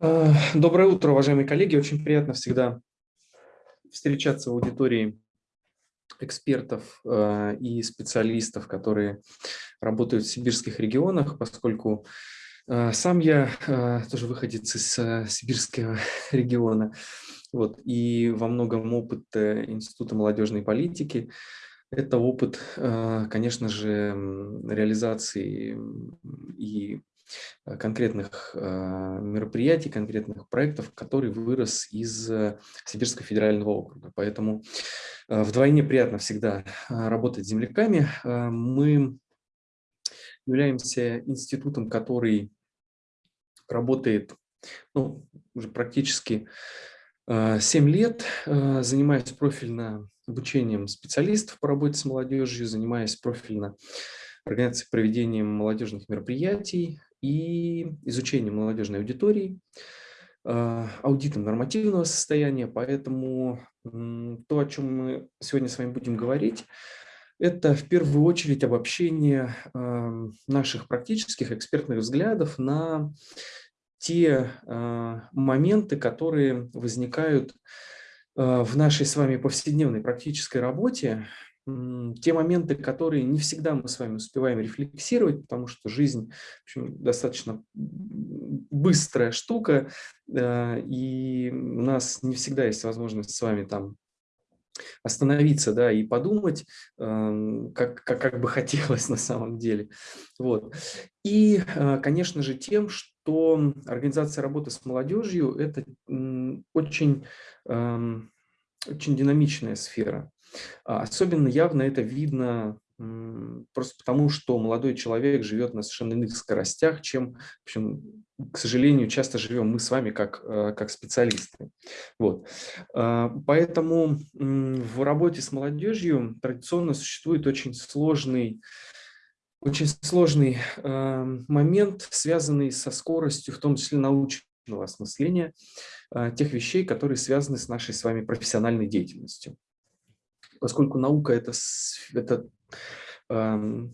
Э, доброе утро, уважаемые коллеги. Очень приятно всегда встречаться в аудитории экспертов э, и специалистов, которые работают в сибирских регионах, поскольку э, сам я тоже выходец из сибирского региона, вот, и во многом опыт Института молодежной политики – это опыт, конечно же, реализации и конкретных э, мероприятий, конкретных проектов, который вырос из э, Сибирского федерального округа. Поэтому вдвойне приятно всегда работать с земляками. Мы являемся институтом, который работает ну, уже практически 7 лет, занимаясь профильно обучением специалистов по работе с молодежью, занимаясь профильно организацией проведением молодежных мероприятий, и изучением молодежной аудитории, а, аудитом нормативного состояния. Поэтому то, о чем мы сегодня с вами будем говорить, это в первую очередь обобщение наших практических экспертных взглядов на те а, моменты, которые возникают а, в нашей с вами повседневной практической работе, те моменты, которые не всегда мы с вами успеваем рефлексировать, потому что жизнь в общем, достаточно быстрая штука, э, и у нас не всегда есть возможность с вами там остановиться да, и подумать, как, как, как бы хотелось на самом деле. Вот. И, э, конечно же, тем, что организация работы с молодежью – это очень, очень динамичная сфера. А, особенно явно это видно просто потому, что молодой человек живет на совершенно иных скоростях, чем, в общем, к сожалению, часто живем мы с вами как, э, как специалисты. Вот. А, поэтому в работе с молодежью традиционно существует очень сложный очень сложный э, момент, связанный со скоростью, в том числе научного осмысления э, тех вещей, которые связаны с нашей с вами профессиональной деятельностью поскольку наука это, это э,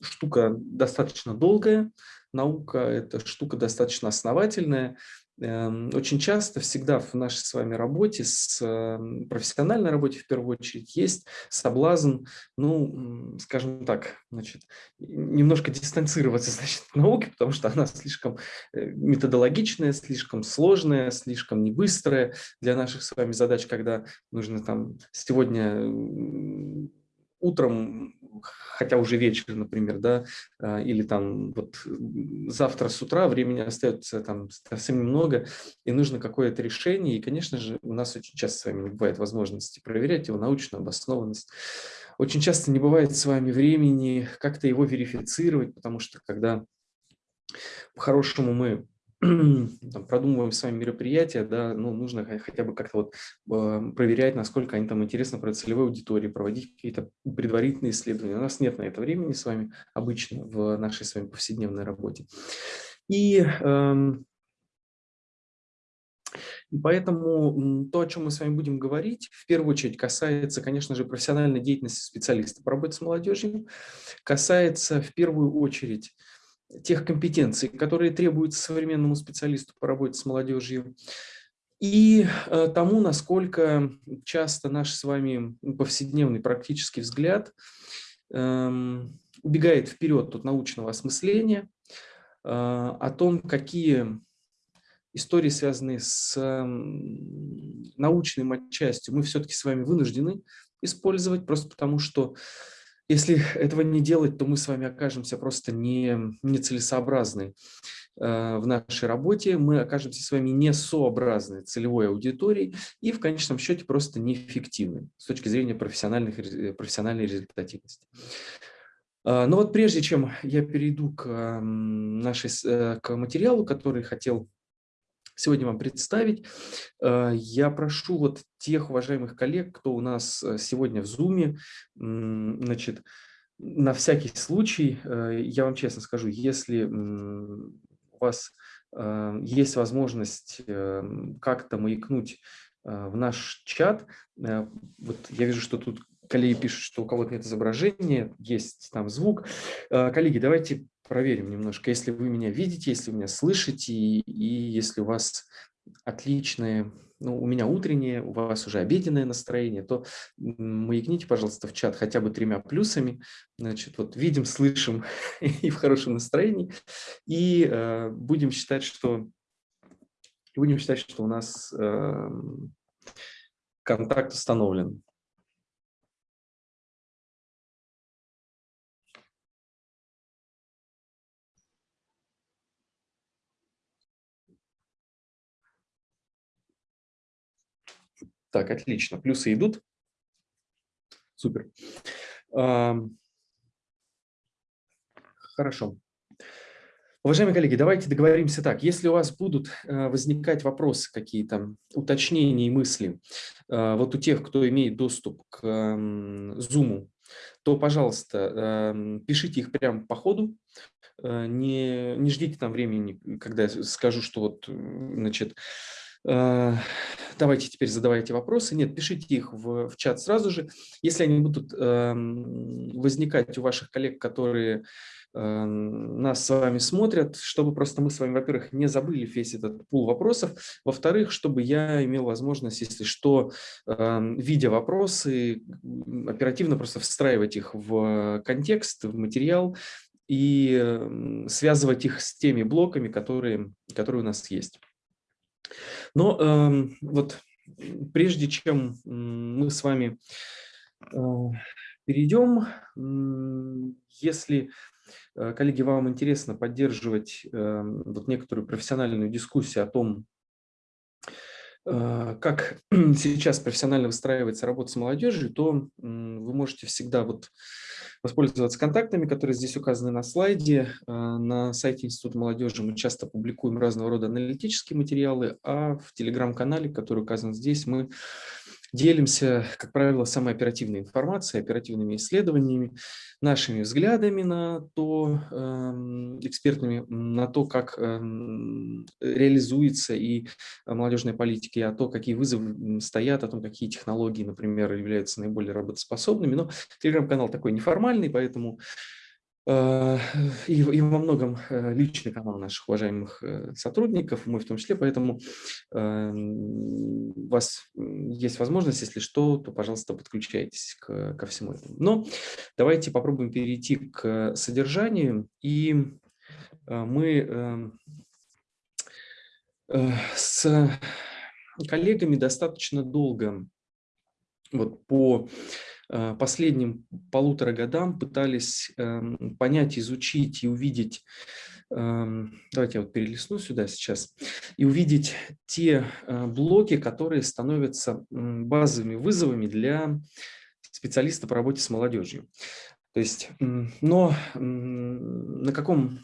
штука достаточно долгая, наука это штука достаточно основательная, очень часто, всегда в нашей с вами работе, с эм, профессиональной работе в первую очередь, есть соблазн, ну, скажем так, значит, немножко дистанцироваться значит, от науки, потому что она слишком э, методологичная, слишком сложная, слишком небыстрая для наших с вами задач, когда нужно там сегодня утром хотя уже вечер, например, да, а, или там вот завтра с утра времени остается там совсем немного, и нужно какое-то решение, и, конечно же, у нас очень часто с вами не бывает возможности проверять его научную обоснованность. Очень часто не бывает с вами времени как-то его верифицировать, потому что когда по-хорошему мы там, продумываем с вами мероприятия, да, ну, нужно хотя бы как-то вот э, проверять, насколько они там интересны про целевой аудитории, проводить какие-то предварительные исследования. У нас нет на это времени с вами обычно в нашей с вами повседневной работе. И, э, и поэтому то, о чем мы с вами будем говорить, в первую очередь касается, конечно же, профессиональной деятельности специалиста по работе с молодежью, касается в первую очередь тех компетенций, которые требуются современному специалисту по работе с молодежью, и э, тому, насколько часто наш с вами повседневный практический взгляд эм, убегает вперед от научного осмысления, э, о том, какие истории, связанные с научной матчастью, мы все-таки с вами вынуждены использовать, просто потому что если этого не делать, то мы с вами окажемся просто не, нецелесообразны э, в нашей работе, мы окажемся с вами несообразны целевой аудиторией и в конечном счете просто неэффективны с точки зрения профессиональных, профессиональной результативности. А, но вот прежде чем я перейду к, нашей, э, к материалу, который хотел сегодня вам представить. Э, я прошу вот тех уважаемых коллег, кто у нас э, сегодня в Zoom, значит, на всякий случай, э, я вам честно скажу, если у вас есть возможность как-то маякнуть в наш чат, вот я вижу, что тут коллеги пишут, что у кого-то нет изображения, есть там звук. Коллеги, давайте проверим немножко, если вы меня видите, если вы меня слышите, и, и если у вас отличное, ну, у меня утреннее, у вас уже обеденное настроение, то маякните, пожалуйста, в чат хотя бы тремя плюсами. Значит, вот видим, слышим и в хорошем настроении. И э, будем считать, что будем считать, что у нас э, контакт установлен. Так, отлично. Плюсы идут. Супер. Хорошо. Уважаемые коллеги, давайте договоримся так. Если у вас будут э, возникать вопросы какие-то, уточнения и мысли, э, вот у тех, кто имеет доступ к Zoom, то, пожалуйста, эм, пишите их прямо по ходу, э, не, не ждите там времени, когда я скажу, что вот, значит, давайте теперь задавайте вопросы. Нет, пишите их в, в чат сразу же. Если они будут э, возникать у ваших коллег, которые э, нас с вами смотрят, чтобы просто мы с вами, во-первых, не забыли весь этот пул вопросов, во-вторых, чтобы я имел возможность, если что, э, видя вопросы, оперативно просто встраивать их в контекст, в материал и связывать их с теми блоками, которые, которые у нас есть. Но э, вот прежде чем мы с вами э, перейдем, если, э, коллеги, вам интересно поддерживать э, вот некоторую профессиональную дискуссию о том, э, как сейчас профессионально выстраивается работа с молодежью, то вы можете всегда вот воспользоваться контактами, которые здесь указаны на слайде. А, на сайте Института молодежи мы часто публикуем разного рода аналитические материалы, а в телеграм-канале, который указан здесь, мы делимся, как правило, самой оперативной информацией, оперативными исследованиями, нашими взглядами на то, эм, экспертными, на то, как эм, реализуется и молодежная политика, и о том, какие вызовы стоят, о том, какие технологии, например, являются наиболее работоспособными. Но телеграм-канал такой неформальный, поэтому и, и во многом э, личный канал наших уважаемых э, сотрудников, мой в том числе, поэтому у вас есть возможность, если что, то, пожалуйста, подключайтесь к, ко всему этому. Но давайте попробуем перейти к содержанию, и мы с коллегами достаточно долго вот по Э, последним полутора годам пытались эм, понять, изучить и увидеть, эм, давайте я вот перелистну сюда сейчас, и увидеть те э, блоки, которые становятся базовыми вызовами для специалиста по работе с молодежью. То есть, но на каком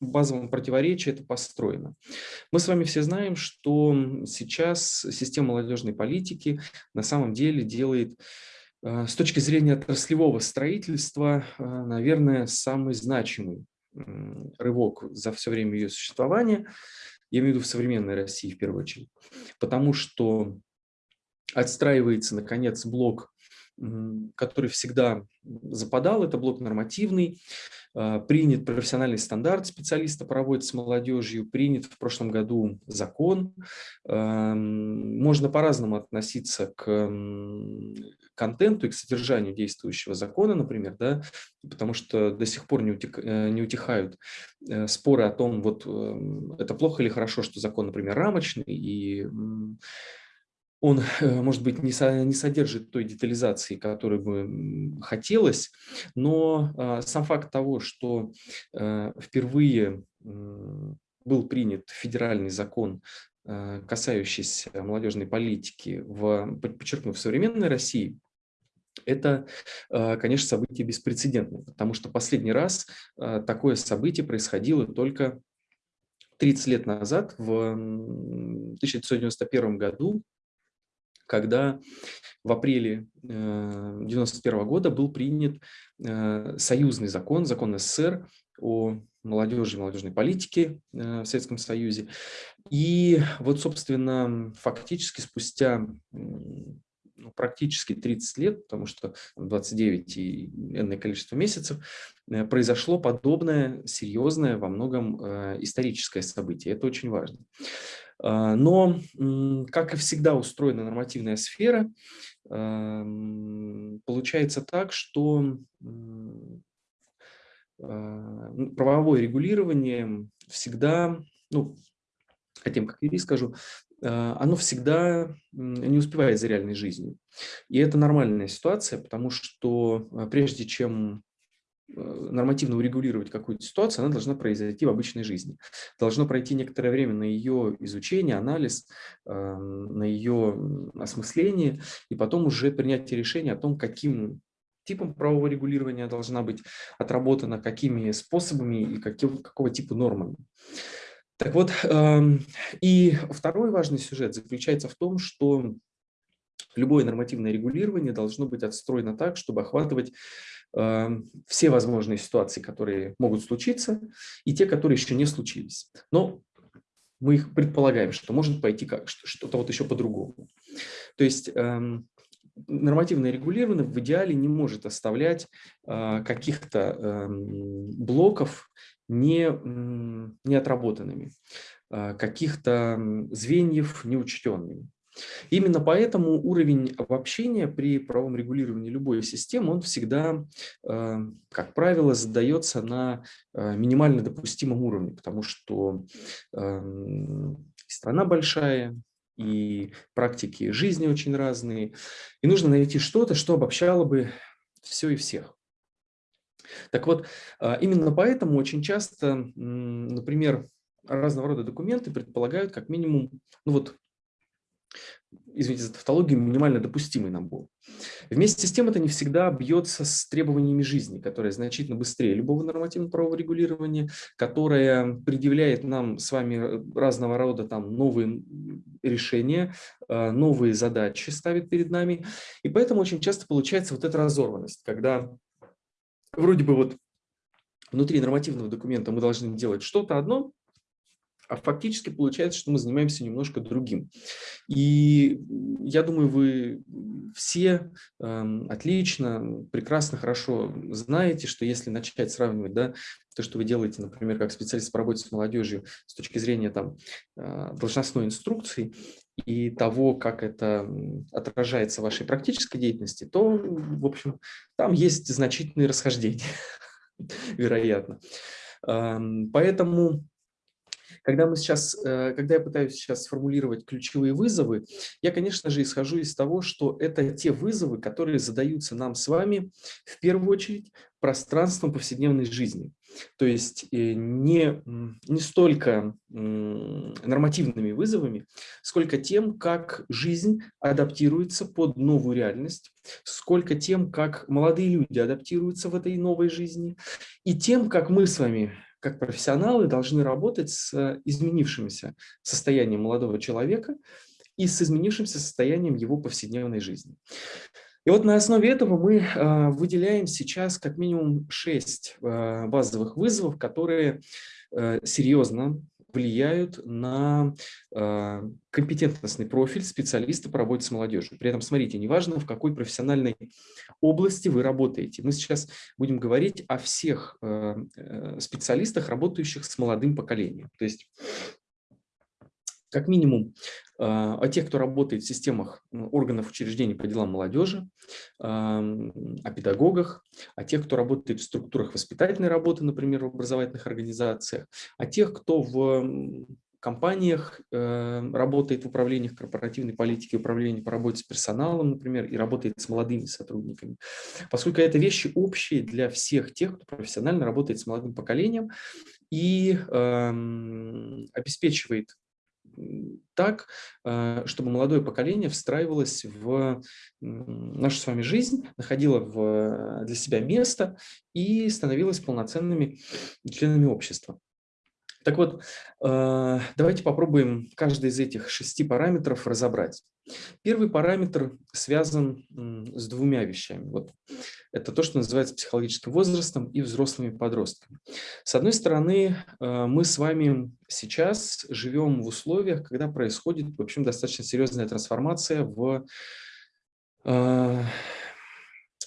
базовом противоречии это построено. Мы с вами все знаем, что сейчас система молодежной политики на самом деле делает Э, с точки зрения отраслевого строительства, э, наверное, самый значимый рывок за все время ее существования, я имею в виду в современной России в первую очередь, потому что отстраивается, наконец, блок который всегда западал, это блок нормативный, принят профессиональный стандарт специалиста работе с молодежью, принят в прошлом году закон. Можно по-разному относиться к контенту и к содержанию действующего закона, например, да, потому что до сих пор не, утек, э, не утихают э, споры о том, вот эм, это плохо или хорошо, что закон, например, рамочный, и он, э, может быть, не, со, не содержит той детализации, которой бы хотелось, но а, сам факт того, что а, впервые был принят федеральный закон, а, касающийся молодежной политики, в, подчеркну, в современной России, это, конечно, событие беспрецедентное, потому что последний раз такое событие происходило только 30 лет назад, в 1991 году, когда в апреле 1991 э, года был принят э, союзный закон, закон СССР о молодежи и молодежной политике э, в Советском Союзе. И вот, собственно, фактически спустя практически 30 лет, потому что 29 и энное количество месяцев, произошло подобное серьезное во многом историческое событие. Это очень важно. А, но, как и всегда устроена нормативная сфера, эм, получается так, что а, правовое регулирование всегда, ну, хотим как юрист скажу, а, оно всегда не успевает за реальной жизнью. И это нормальная ситуация, потому что прежде чем нормативно урегулировать какую-то ситуацию, она должна произойти в обычной жизни. Должно пройти некоторое время на ее изучение, анализ, эм, на ее осмысление, и потом уже принятие решения о том, каким типом правового регулирования должна быть отработана, какими способами и каким, какого типа нормами. Так вот, эм, и второй важный сюжет заключается в том, что любое нормативное регулирование должно быть отстроено так, чтобы охватывать все возможные ситуации, которые могут случиться, и те, которые еще не случились. Но мы их предполагаем, что может пойти как что-то вот еще по-другому. То есть эм, нормативное регулирование в идеале не может оставлять э, каких-то эм, блоков не, не отработанными, э, каких-то звеньев неучтенными. Именно поэтому уровень обобщения при правом регулировании любой системы, он всегда, э, как правило, задается на э, минимально допустимом уровне, потому что эм, страна большая, и практики жизни очень разные, и нужно найти что-то, что обобщало бы все и всех. Так вот, э, именно поэтому очень часто, например, разного рода документы предполагают как минимум ну вот, извините за тавтологию, минимально допустимый набор. Вместе с тем это не всегда бьется с требованиями жизни, которая значительно быстрее любого нормативного правового регулирования, которая предъявляет нам с вами разного рода там новые решения, э, новые задачи ставит перед нами. И поэтому очень часто получается вот эта разорванность, когда вроде бы вот внутри нормативного документа мы должны делать что-то одно, а фактически получается, что мы занимаемся немножко другим. И я думаю, вы все э, отлично, прекрасно, хорошо знаете, что если начать сравнивать да, то, что вы делаете, например, как специалист по работе с молодежью с точки зрения там, э, должностной инструкции и того, как это отражается в вашей практической деятельности, то, в общем, там есть значительные расхождения, вероятно. Поэтому когда, мы сейчас, э, когда я пытаюсь сейчас сформулировать ключевые вызовы, я, конечно же, исхожу из того, что это те вызовы, которые задаются нам с вами в первую очередь пространством повседневной жизни. То есть э, не, не столько нормативными вызовами, сколько тем, как жизнь адаптируется под новую реальность, сколько тем, как молодые люди адаптируются в этой новой жизни, и тем, как мы с вами как профессионалы должны работать с изменившимся состоянием молодого человека и с изменившимся состоянием его повседневной жизни. И вот на основе этого мы э, выделяем сейчас как минимум шесть э, базовых вызовов, которые э, серьезно влияют на э, компетентностный профиль специалиста по работе с молодежью. При этом, смотрите, неважно, в какой профессиональной области вы работаете. Мы сейчас будем говорить о всех э, э специалистах, работающих с молодым поколением. То есть как минимум а, о тех, кто работает в системах органов учреждений по делам молодежи, о педагогах, о тех, кто работает в структурах воспитательной работы, например, в образовательных организациях, о тех, кто в компаниях э, работает в управлениях корпоративной политики, управлении по работе с персоналом, например, и работает с молодыми сотрудниками. Поскольку это вещи общие для всех тех, кто профессионально работает с молодым поколением и э, обеспечивает так, э, чтобы молодое поколение встраивалось в нашу с вами жизнь, находило в, для себя место и становилось полноценными членами общества. Так вот, э, давайте попробуем каждый из этих шести параметров разобрать. Первый параметр связан с двумя вещами. Вот. Это то, что называется психологическим возрастом и взрослыми подростками. С одной стороны, э, мы с вами сейчас живем в условиях, когда происходит, в общем, достаточно серьезная трансформация в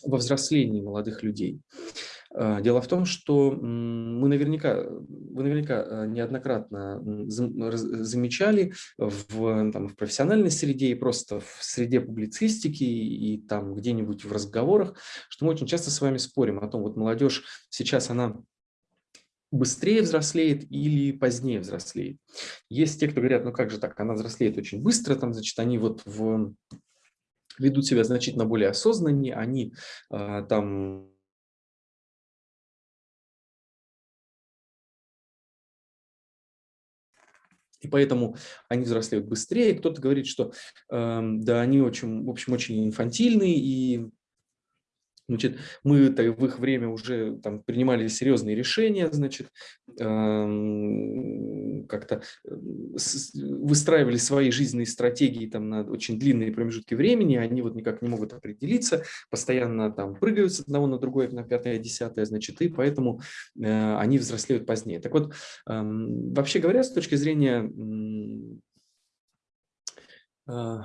во взрослении молодых людей. А, дело в том, что мы наверняка, вы наверняка а, неоднократно замечали в, там, в профессиональной среде и просто в среде публицистики и там где-нибудь в разговорах, что мы очень часто с вами спорим о том, вот молодежь сейчас она быстрее взрослеет или позднее взрослеет. Есть те, кто говорят, ну как же так, она взрослеет очень быстро, там, значит, они вот в, ведут себя значительно более осознаннее, они э, там И поэтому они взрослеют быстрее. Кто-то говорит, что э, да, они очень, в общем, очень инфантильные и Значит, мы в их время уже там, принимали серьезные решения, значит, эм, как-то э, выстраивали свои жизненные стратегии там, на очень длинные промежутки времени, они вот никак не могут определиться, постоянно там прыгают с одного на другое, на пятое, десятое, значит, и поэтому э, они взрослеют позднее. Так вот, э, вообще говоря, с точки зрения э,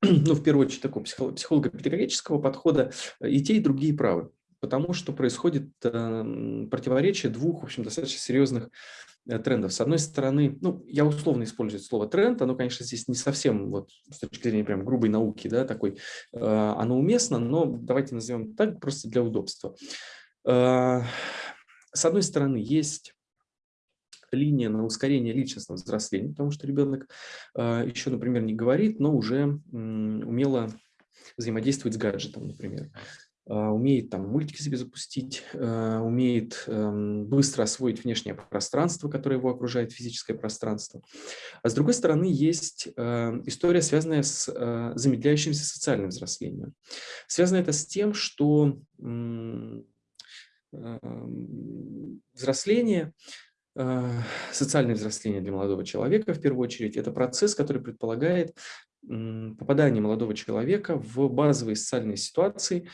ну, в первую очередь, такого психолого-педагогического подхода, э, и те, и другие правы. Потому что происходит э, противоречие двух, в общем, достаточно серьезных трендов. С одной стороны, ну, я условно использую слово тренд, оно, конечно, здесь не совсем, вот, с точки зрения прям грубой науки, да, такой, э, оно уместно, но давайте назовем так, просто для удобства. Э, с одной стороны, есть линия на ускорение личностного взросления, потому что ребенок э, еще, например, не говорит, но уже умело взаимодействует с гаджетом, например. Uh, умеет там мультики себе запустить, uh, умеет uh, быстро освоить внешнее пространство, которое его окружает, физическое пространство. А с другой стороны, есть история, связанная с замедляющимся социальным взрослением. Связано это с тем, что взросление Э, социальное взросление для молодого человека, в первую очередь, это процесс, который предполагает попадание молодого человека в базовые социальные ситуации,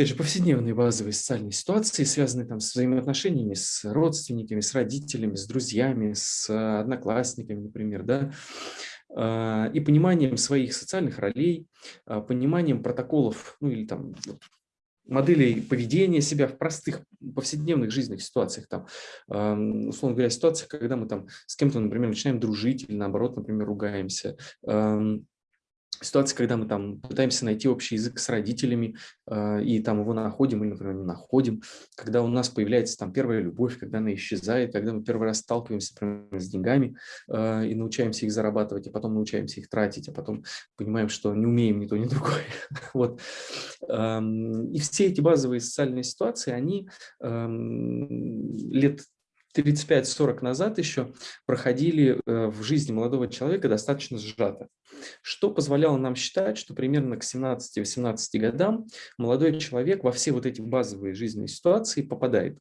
опять же, повседневные базовые социальные ситуации, связанные там с взаимоотношениями с родственниками, с родителями, с друзьями, с одноклассниками, например, да, э, и пониманием своих социальных ролей, э, пониманием протоколов, ну или там моделей поведения себя в простых повседневных жизненных ситуациях. Там, условно говоря, ситуациях, когда мы там с кем-то, например, начинаем дружить или наоборот, например, ругаемся ситуации, когда мы там пытаемся найти общий язык с родителями э, и там его находим или, например, не находим, когда у нас появляется там первая любовь, когда она исчезает, когда мы первый раз сталкиваемся, например, с деньгами э, и научаемся их зарабатывать, а потом научаемся их тратить, а потом понимаем, что не умеем ни то, ни другое. вот. И все эти базовые социальные ситуации, они лет 35-40 назад еще проходили э, в жизни молодого человека достаточно сжато, что позволяло нам считать, что примерно к 17-18 годам молодой человек во все вот эти базовые жизненные ситуации попадает.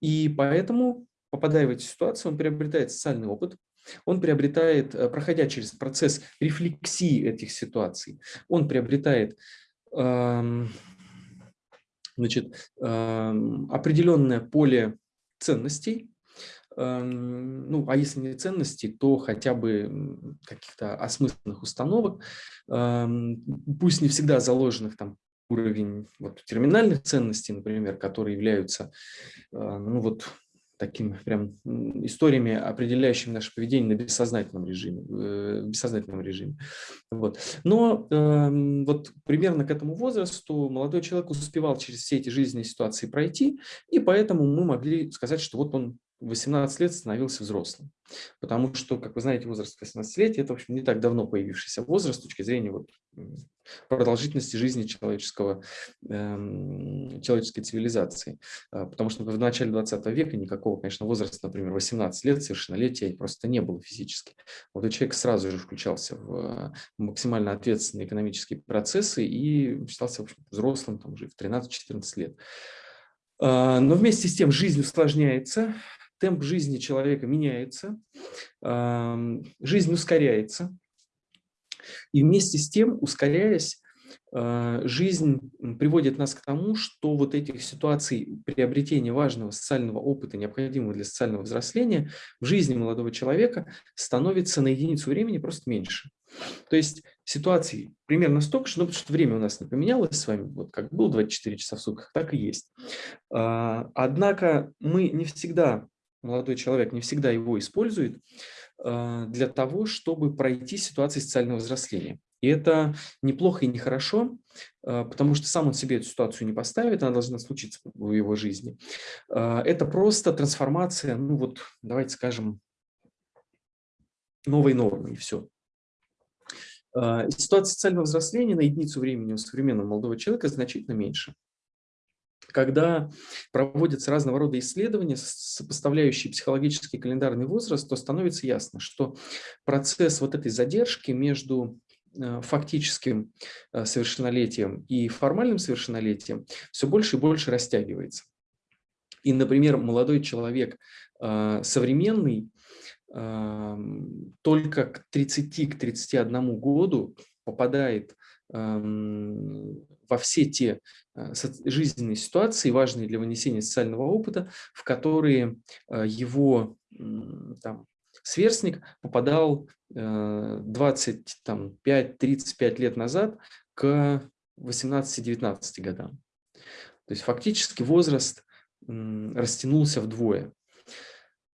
И поэтому, попадая в эти ситуации, он приобретает социальный опыт, он приобретает, э, проходя через процесс рефлексии этих ситуаций, он приобретает эм, значит, эм, определенное поле ценностей, ну, а если не ценностей, то хотя бы каких-то осмысленных установок, эм, пусть не всегда заложенных там уровень вот, терминальных ценностей, например, которые являются э, ну, вот, такими прям историями, определяющими наше поведение на бессознательном режиме. Э, бессознательном режиме. Вот. Но э, вот примерно к этому возрасту молодой человек успевал через все эти жизненные ситуации пройти, и поэтому мы могли сказать, что вот он 18 лет становился взрослым. Потому что, как вы знаете, возраст 18 лет – это, в общем, не так давно появившийся возраст с точки зрения вот, продолжительности жизни человеческого, э, человеческой цивилизации. А, потому что в начале 20 века никакого, конечно, возраста, например, 18 лет, совершеннолетия просто не было физически. Вот человек сразу же включался в максимально ответственные экономические процессы и считался в общем, взрослым там, уже в 13-14 лет. А, но вместе с тем жизнь усложняется, темп жизни человека меняется, жизнь ускоряется, и вместе с тем, ускоряясь, а, жизнь приводит нас к тому, что вот этих ситуаций приобретения важного социального опыта, необходимого для социального взросления, в жизни молодого человека становится на единицу времени просто меньше. То есть ситуаций примерно столько же, ну, потому что время у нас не поменялось с вами, вот как было 24 часа в сутках, так и есть. А, однако мы не всегда, молодой человек не всегда его использует а, для того, чтобы пройти ситуации социального взросления. И это неплохо и нехорошо, а, потому что сам он себе эту ситуацию не поставит, она должна случиться в его жизни. Это просто трансформация, ну вот, давайте скажем, новой нормы, и все. Ситуация социального взросления на единицу времени у современного молодого человека значительно меньше. Когда проводятся разного рода исследования, сопоставляющие психологический и календарный возраст, то становится ясно, что процесс вот этой задержки между э, фактическим э, совершеннолетием и формальным совершеннолетием все больше и больше растягивается. И, например, молодой человек э, современный только к 30-31 к году попадает во все те э, жизненные ситуации, важные для вынесения социального опыта, в которые э, его там, сверстник попадал 25-35 э, лет назад к 18-19 годам. То есть фактически возраст растянулся вдвое.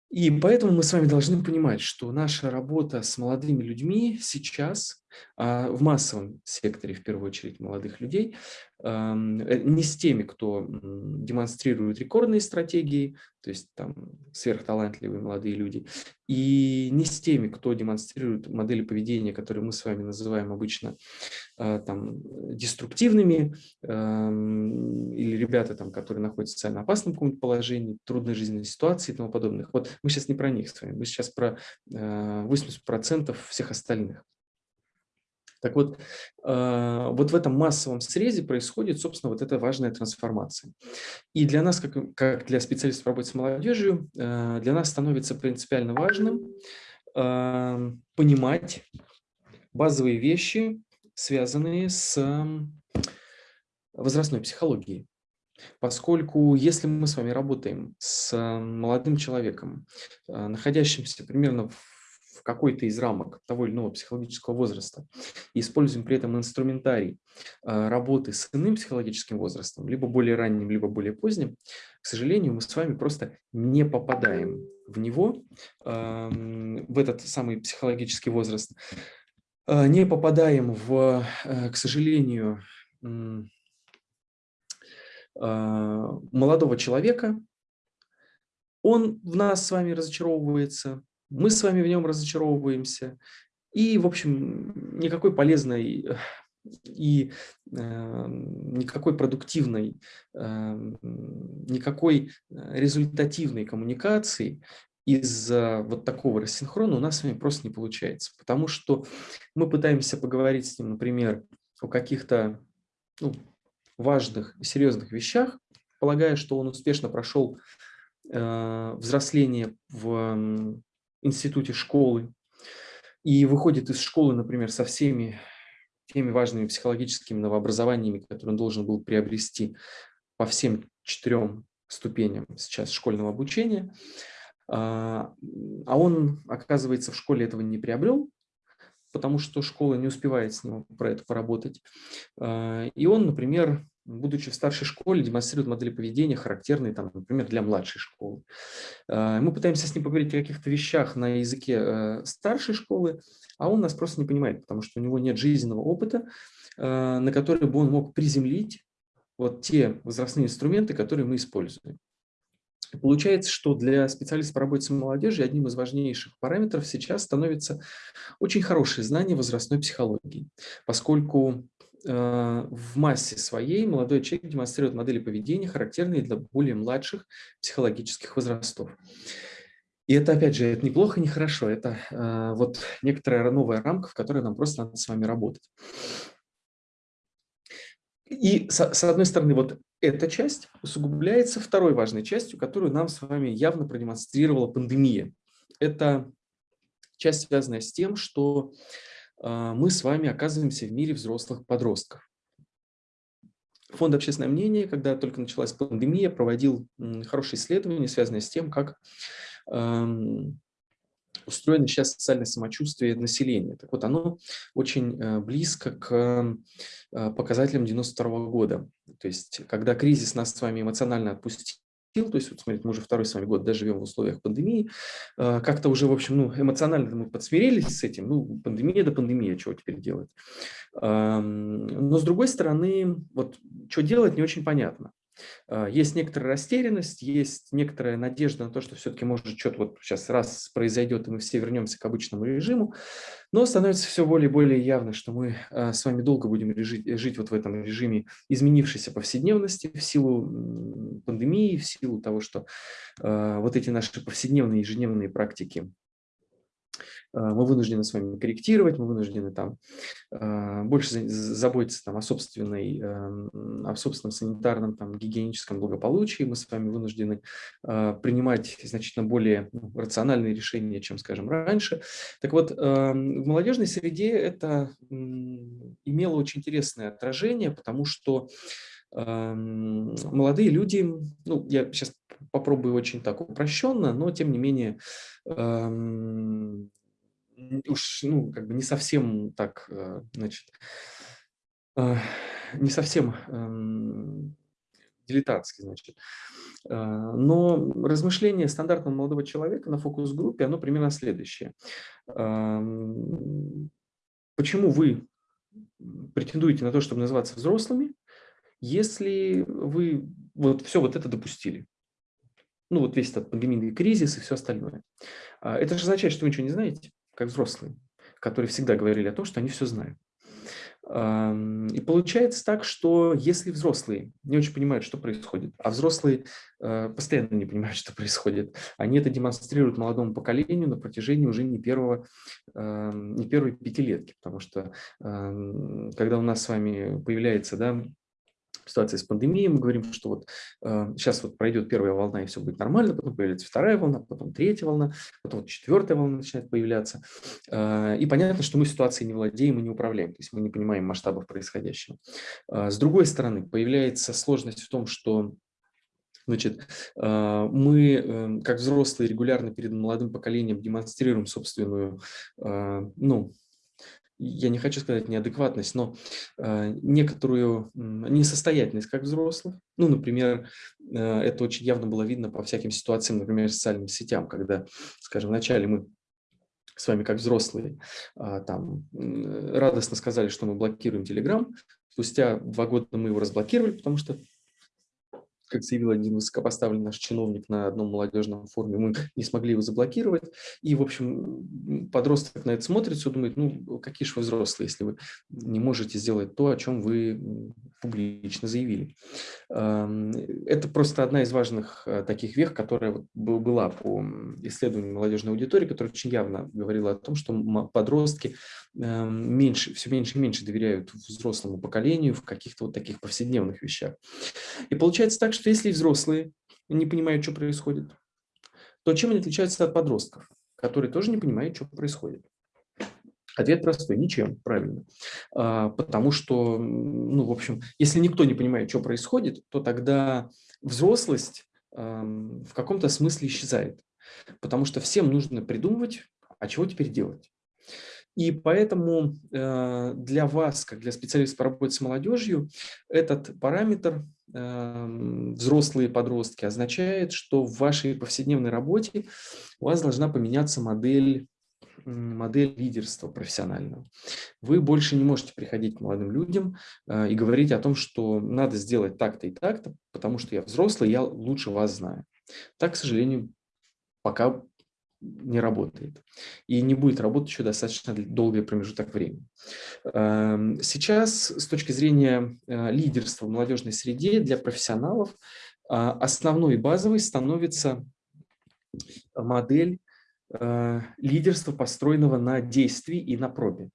И поэтому мы с вами должны понимать, что наша работа с молодыми людьми сейчас а, в массовом секторе, в первую очередь, молодых людей, э, не с теми, кто демонстрирует рекордные стратегии, то есть там сверхталантливые молодые люди, и не с теми, кто демонстрирует модели поведения, которые мы с вами называем обычно а, там, деструктивными, или ребята, там, которые находятся в социально опасном каком-то положении, трудной жизненной ситуации и тому подобных. Вот мы сейчас не про них с вами, мы сейчас про 80% э, всех остальных. Так вот, а, вот в этом массовом срезе происходит, собственно, вот эта важная трансформация. И для нас, как, для специалистов по работе с молодежью, а, для нас становится принципиально важным а, понимать базовые вещи, связанные с возрастной психологией. Поскольку если мы с вами работаем с молодым человеком, находящимся примерно в какой-то из рамок того или иного психологического возраста. И используем при этом инструментарий а, работы с иным психологическим возрастом, либо более ранним, либо более поздним, к сожалению, мы с вами просто не попадаем в него, в этот самый психологический возраст, а, не попадаем в, э, к сожалению, а, молодого человека, он в нас с вами разочаровывается, мы с вами в нем разочаровываемся, и, в общем, никакой полезной и э, никакой продуктивной, э, никакой результативной коммуникации из-за вот такого рассинхрона у нас с вами просто не получается. Потому что мы пытаемся поговорить с ним, например, о каких-то ну, важных и серьезных вещах, полагая, что он успешно прошел э, взросление в институте школы и выходит из школы, например, со всеми теми важными психологическими новообразованиями, которые он должен был приобрести по всем четырем ступеням сейчас школьного обучения, а, а он, оказывается, в школе этого не приобрел, потому что школа не успевает с ним про это поработать. А, и он, например, будучи в старшей школе, демонстрирует модели поведения, характерные, там, например, для младшей школы. А, мы пытаемся с ним поговорить о каких-то вещах на языке э, старшей школы, а он нас просто не понимает, потому что у него нет жизненного опыта, э, на который бы он мог приземлить вот те возрастные инструменты, которые мы используем. Получается, что для специалистов по работе с молодежью одним из важнейших параметров сейчас становится очень хорошее знание возрастной психологии, поскольку Э, в массе своей молодой человек демонстрирует модели поведения, характерные для более младших психологических возрастов. И это, опять же, это неплохо, не хорошо. Это э, вот некоторая новая рамка, в которой нам просто надо с вами работать. И, с, с одной стороны, вот эта часть усугубляется второй важной частью, которую нам с вами явно продемонстрировала пандемия. Это часть, связанная с тем, что мы с вами оказываемся в мире взрослых подростков. Фонд «Общественное мнение», когда только началась пандемия, проводил хорошее исследование, связанное с тем, как устроено сейчас социальное самочувствие населения. Так вот, оно очень э, близко к э, показателям 92 года. То есть, когда кризис нас с вами эмоционально отпустил, то есть, вот смотрите, мы уже второй с вами год да, живем в условиях пандемии, э, как-то уже, в общем, ну, эмоционально мы подсмирились с этим, ну, пандемия да пандемия, чего теперь делать. Но, с другой стороны, вот, что делать, не очень понятно. А, есть некоторая растерянность, есть некоторая надежда на то, что все-таки может что-то вот сейчас раз произойдет, и мы все вернемся к обычному режиму, но становится все более и более явно, что мы а, с вами долго будем жить, жить вот в этом режиме изменившейся повседневности в силу пандемии, в силу того, что а, вот эти наши повседневные ежедневные практики мы вынуждены с вами корректировать, мы вынуждены там а, больше заботиться там, о, собственной, эм, о собственном санитарном, там, гигиеническом благополучии, мы с вами вынуждены принимать значительно более ну, рациональные решения, чем, скажем, раньше. Так вот, в молодежной среде это имело очень интересное отражение, потому что молодые люди, ну, я сейчас попробую очень так упрощенно, но тем не менее уж, ну, как бы не совсем так, э, значит, э, не совсем эм, дилетантски, значит. Э, но размышление стандартного молодого человека на фокус-группе, оно примерно следующее. Почему вы претендуете на то, чтобы называться взрослыми, если вы вот все вот это допустили? Ну, вот весь этот пандемийный кризис и все остальное. Это же означает, что вы ничего не знаете как взрослые, которые всегда говорили о том, что они все знают. И получается так, что если взрослые не очень понимают, что происходит, а взрослые э, постоянно не понимают, что происходит, они это демонстрируют молодому поколению на протяжении уже не первого, не первой пятилетки, потому что когда у нас с вами появляется да, ситуации с пандемией, мы говорим, что вот э, сейчас вот пройдет первая волна и все будет нормально, потом появится вторая волна, потом третья волна, потом вот четвертая волна начинает появляться. Э, и понятно, что мы ситуацией не владеем и не управляем, то есть мы не понимаем масштабов происходящего. Э, с другой стороны, появляется сложность в том, что Значит, э, мы, э, как взрослые, регулярно перед молодым поколением демонстрируем собственную, э, ну, я не хочу сказать неадекватность, но э, некоторую несостоятельность как взрослых. Ну, например, э, это очень явно было видно по всяким ситуациям, например, социальным сетям, когда, скажем, вначале мы с вами как взрослые э, там радостно сказали, что мы блокируем Telegram, спустя два года мы его разблокировали, потому что как заявил один высокопоставленный наш чиновник на одном молодежном форуме, мы не смогли его заблокировать. И, в общем, подросток на это смотрит, все думает, ну, какие же вы взрослые, если вы не можете сделать то, о чем вы публично заявили. Это просто одна из важных э, таких вех, которая была по исследованию молодежной аудитории, которая очень явно говорила о том, что подростки меньше, все меньше и меньше доверяют взрослому поколению в каких-то вот таких повседневных вещах. И получается так, что если взрослые не понимают, что происходит, то чем они отличаются от подростков, которые тоже не понимают, что происходит? Ответ простой – ничем, правильно. А, потому что, ну, в общем, если никто не понимает, что происходит, то тогда взрослость в каком-то смысле исчезает. Потому что всем нужно придумывать, а чего теперь делать. И поэтому э, для вас, как для специалиста по работе с молодежью, этот параметр взрослые подростки означает, что в вашей повседневной работе у вас должна поменяться модель модель лидерства профессионального. Вы больше не можете приходить к молодым людям э, и говорить о том, что надо сделать так-то и так-то, потому что я взрослый, я лучше вас знаю. Так, к сожалению, пока не работает. И не будет работать еще достаточно долгий промежуток времени. Эм, сейчас, с точки зрения э, лидерства в молодежной среде для профессионалов, а, основной и базовой становится модель э, лидерства, построенного на действии и на пробе.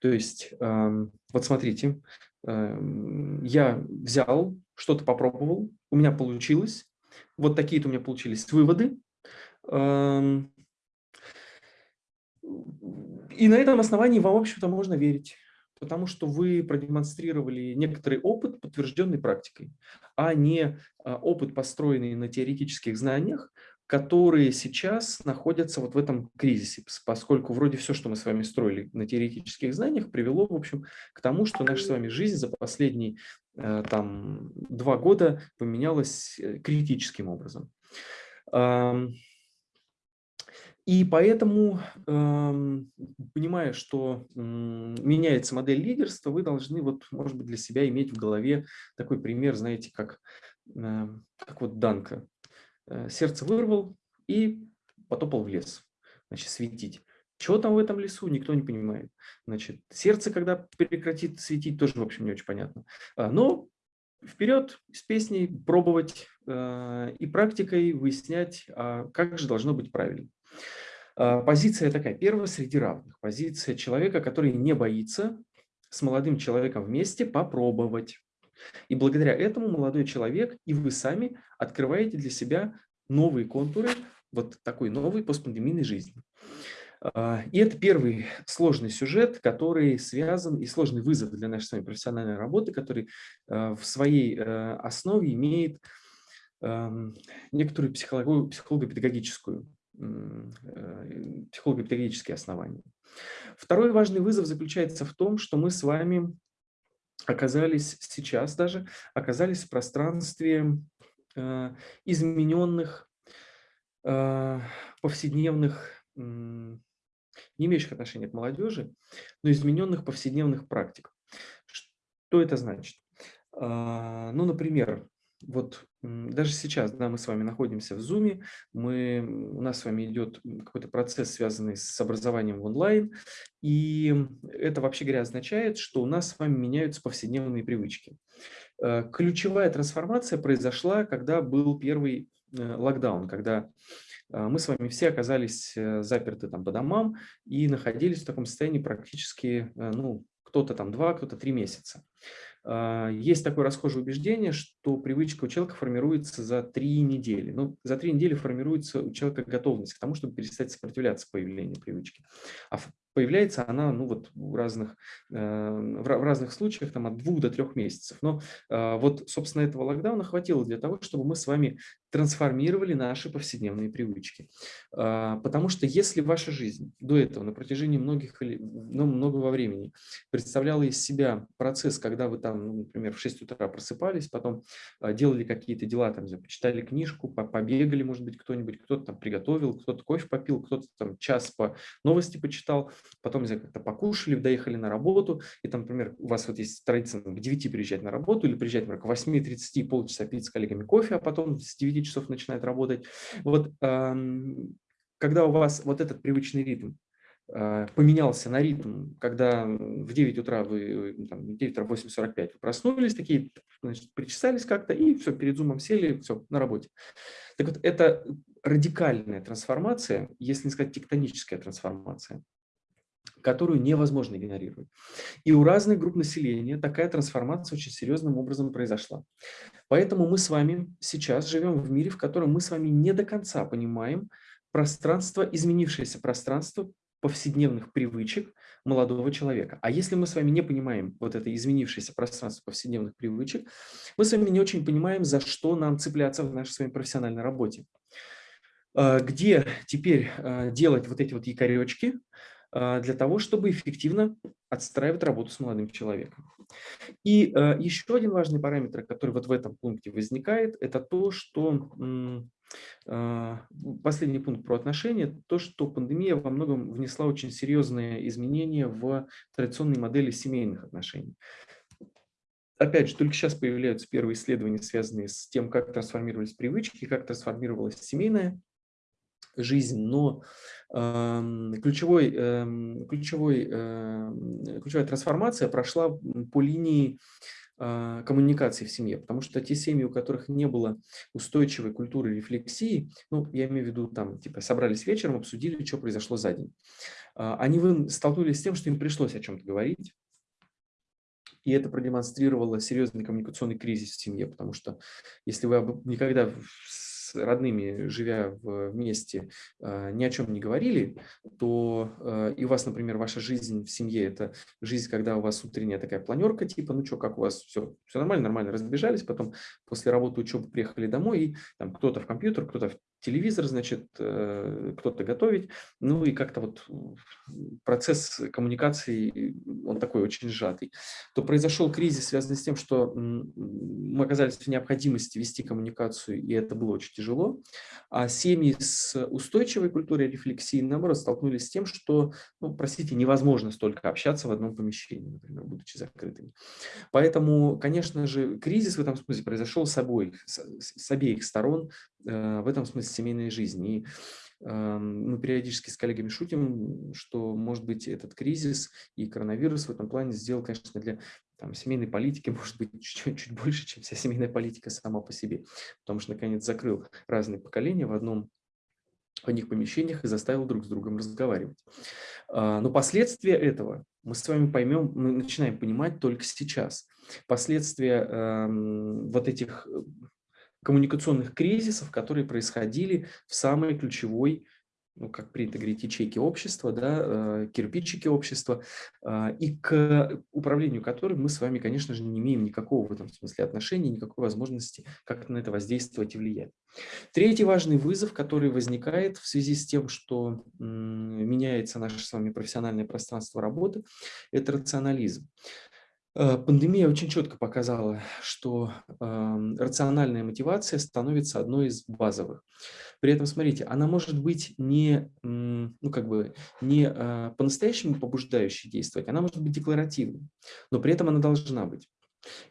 То есть, эм, вот смотрите, эм, я взял, что-то попробовал, у меня получилось, вот такие-то у меня получились выводы, Эм, и на этом основании вам, в общем-то, можно верить, потому что вы продемонстрировали некоторый опыт, подтвержденный практикой, а не а, опыт, построенный на теоретических знаниях, которые сейчас находятся вот в этом кризисе, поскольку вроде все, что мы с вами строили на теоретических знаниях, привело, в общем, к тому, что наша с вами жизнь за последние э, там, два года поменялась э, критическим образом. И поэтому, понимая, что меняется модель лидерства, вы должны, вот, может быть, для себя иметь в голове такой пример, знаете, как, как вот Данка. Э, сердце вырвал и потопал в лес, значит, светить. Что там в этом лесу, никто не понимает. Значит, сердце, когда прекратит светить, тоже, в общем, не очень понятно. А, но вперед с песней пробовать э, и практикой выяснять, а как же должно быть правильно. А, позиция такая, первая среди равных. Позиция человека, который не боится с молодым человеком вместе попробовать. И благодаря этому молодой человек и вы сами открываете для себя новые контуры вот такой новой постпандемийной жизни. А, и это первый сложный сюжет, который связан, и сложный вызов для нашей с вами профессиональной работы, который а, в своей э, основе имеет некоторую психолого-педагогическую психолого-педагогические основания. Второй важный вызов заключается в том, что мы с вами оказались сейчас даже, оказались в пространстве э, измененных, э, повседневных, не имеющих отношения к молодежи, но измененных повседневных практик. Что это значит? А, ну, например, вот даже сейчас, да, мы с вами находимся в Zoom, мы, у нас с вами идет какой-то процесс, связанный с образованием в онлайн, и это, вообще говоря, означает, что у нас с вами меняются повседневные привычки. Э, ключевая трансформация произошла, когда был первый э, локдаун, когда э, мы с вами все оказались заперты там по домам и находились в таком состоянии практически, ну, кто-то там два, кто-то три месяца. А, есть такое расхожее убеждение, что привычка у человека формируется за три недели. Ну, за три недели формируется у человека готовность к тому, чтобы перестать сопротивляться появлению привычки. А появляется она ну, вот в, разных, э, в разных случаях там, от двух до трех месяцев. Но э, вот, собственно, этого локдауна хватило для того, чтобы мы с вами трансформировали наши повседневные привычки. Э, потому что если ваша жизнь до этого на протяжении многих, ну, многого времени представляла из себя процесс, когда вы там, ну, например, в 6 утра просыпались, потом делали какие-то дела, там, почитали книжку, побегали, может быть, кто-нибудь, кто-то там приготовил, кто-то кофе попил, кто-то там час по новости почитал, потом как-то покушали, доехали на работу, и там, например, у вас вот есть традиция к 9 приезжать на работу или приезжать, например, к 8.30, полчаса пить с коллегами кофе, а потом с 9 часов начинает работать. Вот когда у вас вот этот привычный ритм а, поменялся на ритм, когда в 9 утра вы, там, 9 утра 8.45 вы проснулись, такие, значит, причесались как-то, и все, перед зумом сели, все, на работе. Так вот, это радикальная трансформация, если не сказать тектоническая трансформация которую невозможно игнорировать. И у разных групп населения такая трансформация очень серьезным образом произошла. Поэтому мы с вами сейчас живем в мире, в котором мы с вами не до конца понимаем пространство, изменившееся пространство повседневных привычек молодого человека. А если мы с вами не понимаем вот это изменившееся пространство повседневных привычек, мы с вами не очень понимаем, за что нам цепляться в нашей с вами профессиональной работе. А, где теперь а, делать вот эти вот якоречки, для того, чтобы эффективно отстраивать работу с молодым человеком. И а, еще один важный параметр, который вот в этом пункте возникает, это то, что а, последний пункт про отношения, то, что пандемия во многом внесла очень серьезные изменения в традиционные модели семейных отношений. Опять же, только сейчас появляются первые исследования, связанные с тем, как трансформировались привычки, как трансформировалась семейная жизнь, но э, ключевой, э, ключевой, э, ключевая трансформация прошла по линии э, коммуникации в семье, потому что те семьи, у которых не было устойчивой культуры рефлексии, ну, я имею в виду, там, типа, собрались вечером, обсудили, что произошло за день, э, они столкнулись с тем, что им пришлось о чем-то говорить, и это продемонстрировало серьезный коммуникационный кризис в семье, потому что если вы никогда родными, живя вместе, а, ни о чем не говорили, то а, и у вас, например, ваша жизнь в семье – это жизнь, когда у вас утренняя такая планерка, типа, ну что, как у вас все, все нормально, нормально, разбежались, потом после работы, учебы приехали домой, и там кто-то в компьютер, кто-то в телевизор, значит, э, кто-то готовить, ну и как-то вот процесс коммуникации, он такой очень сжатый, то произошел кризис, связанный с тем, что мы оказались в необходимости вести коммуникацию, и это было очень тяжело, а семьи с устойчивой культурой рефлексии, наоборот, столкнулись с тем, что, ну, простите, невозможно столько общаться в одном помещении, например, будучи закрытыми. Поэтому, конечно же, кризис в этом смысле произошел с обоих, с, с обеих сторон, в этом смысле семейной жизни. И мы периодически с коллегами шутим, что, может быть, этот кризис и коронавирус в этом плане сделал, конечно, для там, семейной политики, может быть, чуть-чуть больше, чем вся семейная политика сама по себе. Потому что, наконец, закрыл разные поколения в одном в одних помещениях и заставил друг с другом разговаривать. А, но последствия этого мы с вами поймем, мы начинаем понимать только сейчас. Последствия э, вот этих коммуникационных кризисов, которые происходили в самой ключевой, ну, как принято говорить, ячейке общества, да, э, кирпичики общества, э, и к управлению которым мы с вами, конечно же, не имеем никакого в этом смысле отношения, никакой возможности как-то на это воздействовать и влиять. Третий важный вызов, который возникает в связи с тем, что меняется наше с вами профессиональное пространство работы, это рационализм. Э, пандемия очень четко показала, что э, рациональная мотивация становится одной из базовых. При этом, смотрите, она может быть не, ну, как бы, не э, по-настоящему побуждающей действовать, она может быть декларативной, но при этом она должна быть.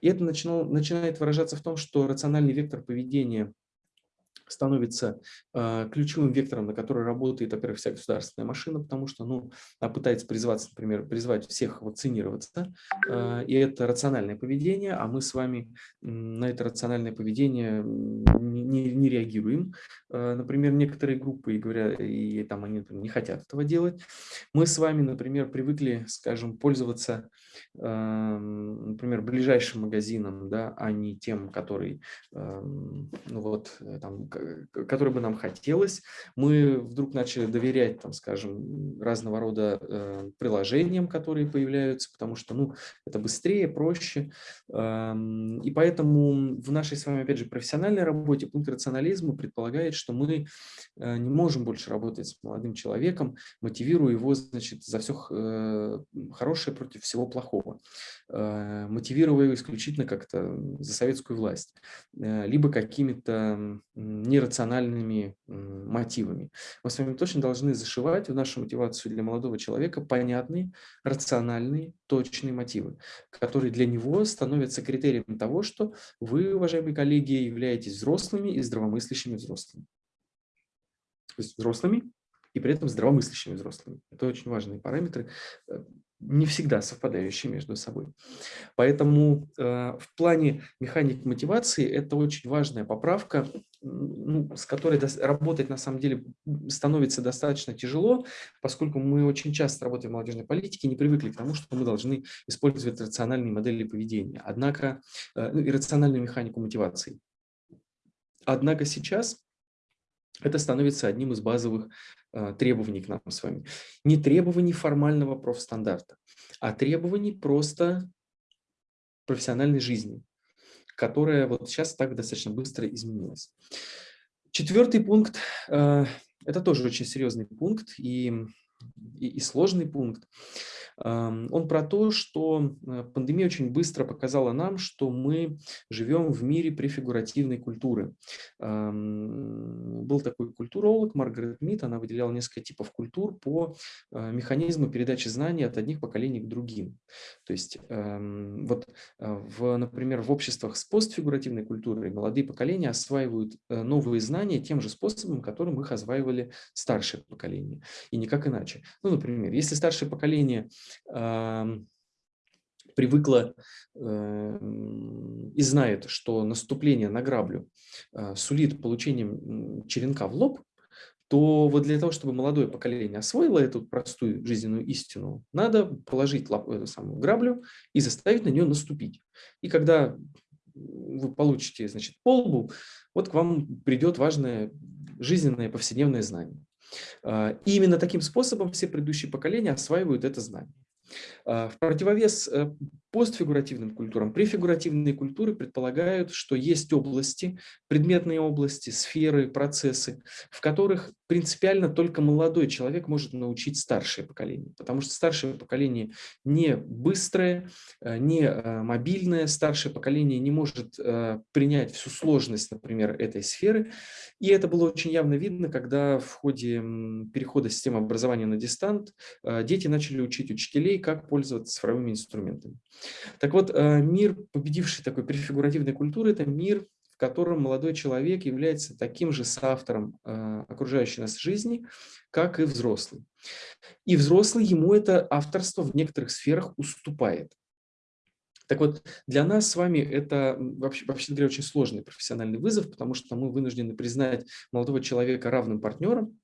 И это начинал, начинает выражаться в том, что рациональный вектор поведения становится э, ключевым вектором, на который работает, во-первых, вся государственная машина, потому что ну, она пытается призваться, например, призвать всех вакцинироваться, э, и это рациональное поведение, а мы с вами на это рациональное поведение не, не, не реагируем. Э, например, некоторые группы, и говоря, и там они там, не хотят этого делать. Мы с вами, например, привыкли, скажем, пользоваться, например, ближайшим магазином, да, а не тем, который, э, ну вот, там, который бы нам хотелось. Мы вдруг начали доверять, там, скажем, разного рода э, приложениям, которые появляются, потому что ну, это быстрее, проще. Эм, и поэтому в нашей с вами, опять же, профессиональной работе пункт рационализма предполагает, что мы э, не можем больше работать с молодым человеком, мотивируя его значит, за все э, хорошее против всего плохого, э, мотивируя его исключительно как-то за советскую власть, э, либо какими-то нерациональными мотивами. Мы с вами точно должны зашивать в нашу мотивацию для молодого человека понятные, рациональные, точные мотивы, которые для него становятся критерием того, что вы, уважаемые коллеги, являетесь взрослыми и здравомыслящими взрослыми. То есть взрослыми и при этом здравомыслящими взрослыми. Это очень важные параметры э, не всегда совпадающие между собой. Поэтому э, в плане механик мотивации это очень важная поправка, ну, с которой работать на самом деле становится достаточно тяжело, поскольку мы очень часто работаем в молодежной политике не привыкли к тому, что мы должны использовать рациональные модели поведения, однако э, ну, и рациональную механику мотивации. Однако сейчас это становится одним из базовых требований к нам с вами. Не требований формального профстандарта, а требований просто профессиональной жизни, которая вот сейчас так достаточно быстро изменилась. Четвертый пункт э, – это тоже очень серьезный пункт и, и, и сложный пункт. Он про то, что э, пандемия очень быстро показала нам, что мы живем в мире префигуративной культуры. Был такой культуролог Маргарет Мит, она выделяла несколько типов культур по э, механизму передачи знаний от одних поколений к другим. То есть, вот, э, в, например, в обществах с постфигуративной культурой молодые поколения осваивают новые знания тем же способом, которым их осваивали старшее поколение, и никак иначе. Ну, например, если старшее поколение привыкла и знает, что наступление на граблю а, сулит получением черенка в лоб, то вот для того, чтобы молодое поколение освоило эту простую жизненную истину, надо положить лап, эту самую граблю и заставить на нее наступить. И когда вы получите значит, полбу, вот к вам придет важное жизненное повседневное знание. А, и именно таким способом все предыдущие поколения осваивают это знание. А, в противовес э, постфигуративным культурам. Префигуративные культуры предполагают, что есть области, предметные области, сферы, процессы, в которых принципиально только молодой человек может научить старшее поколение, потому что старшее поколение не быстрое, э, не э, мобильное, старшее поколение не может э, принять всю сложность, например, этой сферы. И это было очень явно видно, когда в ходе перехода системы образования на дистант дети начали учить учителей, как пользоваться цифровыми инструментами. Так вот, э, мир, победивший такой префигуративной культуры, это мир, в котором молодой человек является таким же соавтором э, окружающей нас жизни, как и взрослый. И взрослый ему это авторство в некоторых сферах уступает. Так вот, для нас с вами это, вообще, вообще говоря, очень сложный профессиональный вызов, потому что мы вынуждены признать молодого человека равным партнером,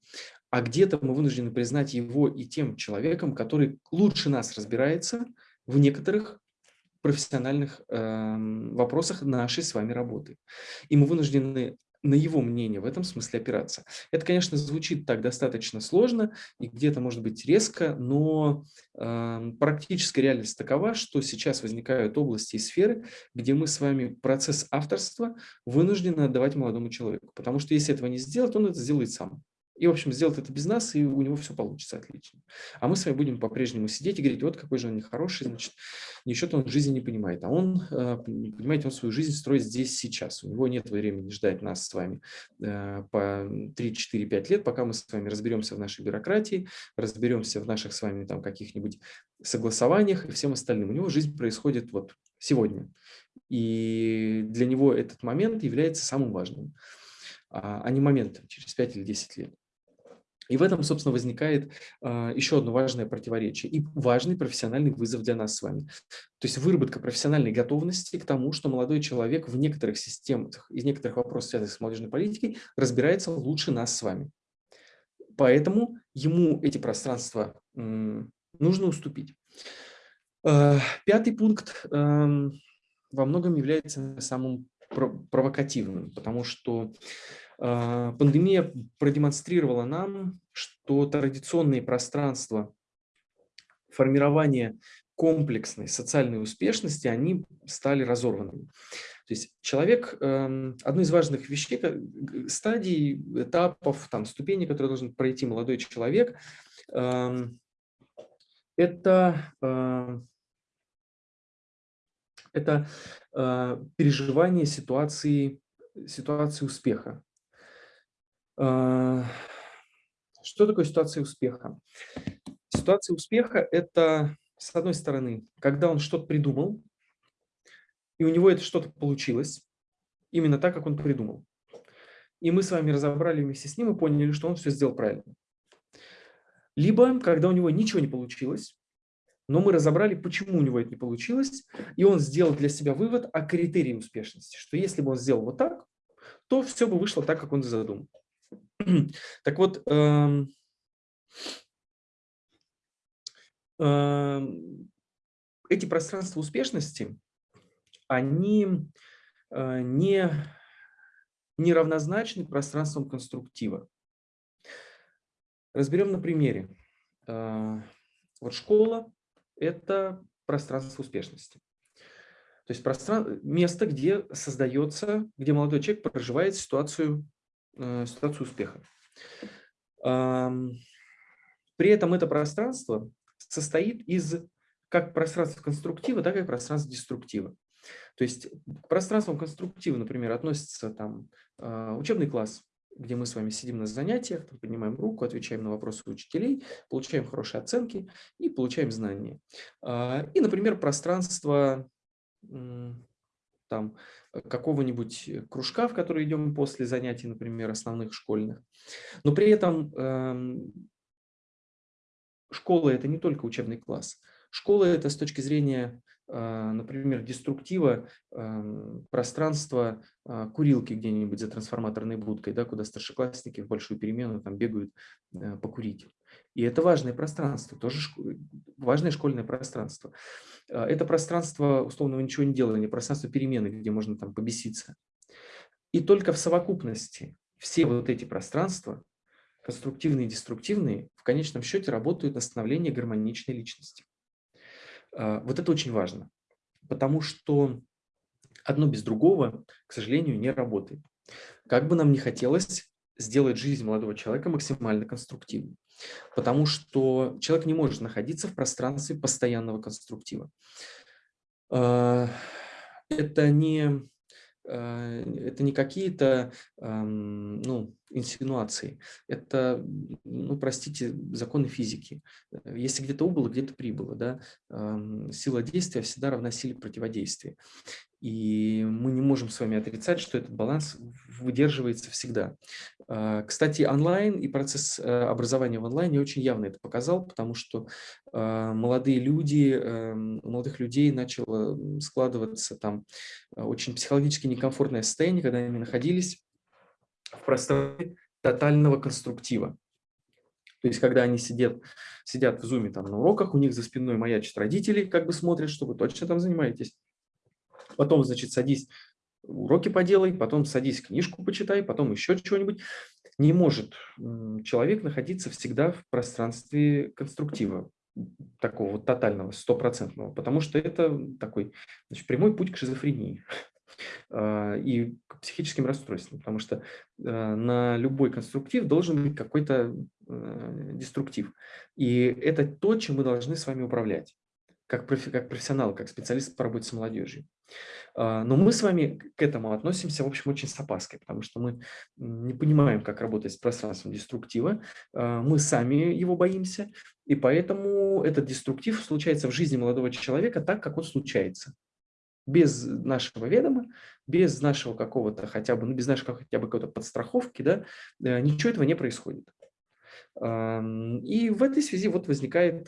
а где-то мы вынуждены признать его и тем человеком, который лучше нас разбирается в некоторых профессиональных э, вопросах нашей с вами работы. И мы вынуждены на его мнение в этом смысле опираться. Это, конечно, звучит так достаточно сложно и где-то может быть резко, но э, практическая реальность такова, что сейчас возникают области и сферы, где мы с вами процесс авторства вынуждены отдавать молодому человеку. Потому что если этого не сделать, он это сделает сам. И, в общем, сделать это без нас, и у него все получится отлично. А мы с вами будем по-прежнему сидеть и говорить, вот какой же он нехороший, значит, ничего-то он жизни не понимает. А он, э, понимаете, он свою жизнь строит здесь, сейчас. У него нет времени ждать нас с вами э, по 3, 4, 5 лет, пока мы с вами разберемся в нашей бюрократии, разберемся в наших с вами там каких-нибудь согласованиях и всем остальным. У него жизнь происходит вот сегодня. И для него этот момент является самым важным, а, а не моментом через 5 или 10 лет. И в этом, собственно, возникает э, еще одно важное противоречие и важный профессиональный вызов для нас с вами. То есть выработка профессиональной готовности к тому, что молодой человек в некоторых системах, из некоторых вопросов, связанных с молодежной политикой, разбирается лучше нас с вами. Поэтому ему эти пространства э, нужно уступить. Э, пятый пункт э, во многом является самым провокативным, потому что а, пандемия продемонстрировала нам, что традиционные пространства формирования комплексной социальной успешности, они стали разорванными. То есть человек, эм, одной из важных вещей, стадий, этапов, там, ступеней, которые должен пройти молодой человек, эм, это, э, это э, переживание ситуации, ситуации успеха. А, что такое ситуация успеха? Ситуация успеха – это, с одной стороны, когда он что-то придумал, и у него это что-то получилось, именно так, как он придумал. И мы с вами разобрали вместе с ним и поняли, что он все сделал правильно. Либо, когда у него ничего не получилось, но мы разобрали, почему у него это не получилось, и он сделал для себя вывод о критерии успешности, что если бы он сделал вот так, то все бы вышло так, как он задумал. Так вот, эм, эм, эти пространства успешности, они э, не, не равнозначны пространствам конструктива. Разберем на примере. Э, вот школа – это пространство успешности. То есть простран... место, где создается, где молодой человек проживает ситуацию ситуацию успеха. При этом это пространство состоит из как пространства конструктива, так и пространства деструктива. То есть к пространствам конструктива, например, относится там а, учебный класс, где мы с вами сидим на занятиях, поднимаем руку, отвечаем на вопросы учителей, получаем хорошие оценки и получаем знания. А, и, например, пространство там э, какого-нибудь кружка, в который идем после занятий, например, основных школьных. Но при этом э, школа – это не только учебный класс. Школа – это с точки зрения, э, например, деструктива э, пространства э, курилки где-нибудь за трансформаторной будкой, да, куда старшеклассники в большую перемену там бегают э, покурить. И это важное пространство, тоже шко... важное школьное пространство. А, это пространство условного ничего не делания, пространство перемены, где можно там побеситься. И только в совокупности все вот эти пространства, конструктивные и деструктивные, в конечном счете работают на становление гармоничной личности. А, вот это очень важно. потому что одно без другого, к сожалению, не работает. Как бы нам ни хотелось сделать жизнь молодого человека максимально конструктивной, потому что человек не может находиться в пространстве постоянного конструктива. А, это не а, это не какие-то ну, инсинуации, это, ну, простите, законы физики. Если где-то убыло, где-то прибыло. Да? Сила действия всегда равна силе противодействия. И мы не можем с вами отрицать, что этот баланс выдерживается всегда. А, кстати, онлайн и процесс э, образования в онлайне очень явно это показал, потому что а, молодые люди, эм, у молодых людей начало складываться там а, очень психологически некомфортное состояние, когда они находились в пространстве тотального конструктива. То есть, когда они сидят, сидят в зуме там на уроках, у них за спиной маячат родители, как бы смотрят, что вы точно там занимаетесь потом, значит, садись, уроки поделай, потом садись, книжку почитай, потом еще чего-нибудь. Не может человек находиться всегда в пространстве конструктива, такого вот тотального, стопроцентного, потому что это такой значит, прямой путь к шизофрении а, и к психическим расстройствам, потому что а, на любой конструктив должен быть какой-то э, деструктив. И это то, чем мы должны с вами управлять как, профи, как профессионал, как специалист по работе с молодежью. А, но мы с вами к этому относимся, в общем, очень с опаской, потому что мы не понимаем, как работать с пространством деструктива, а, мы сами его боимся, и поэтому этот деструктив случается в жизни молодого человека так, как он случается. Без нашего ведома, без нашего какого-то хотя бы, ну, без нашей хотя бы какой-то подстраховки, да, э, ничего этого не происходит. И в этой связи вот возникает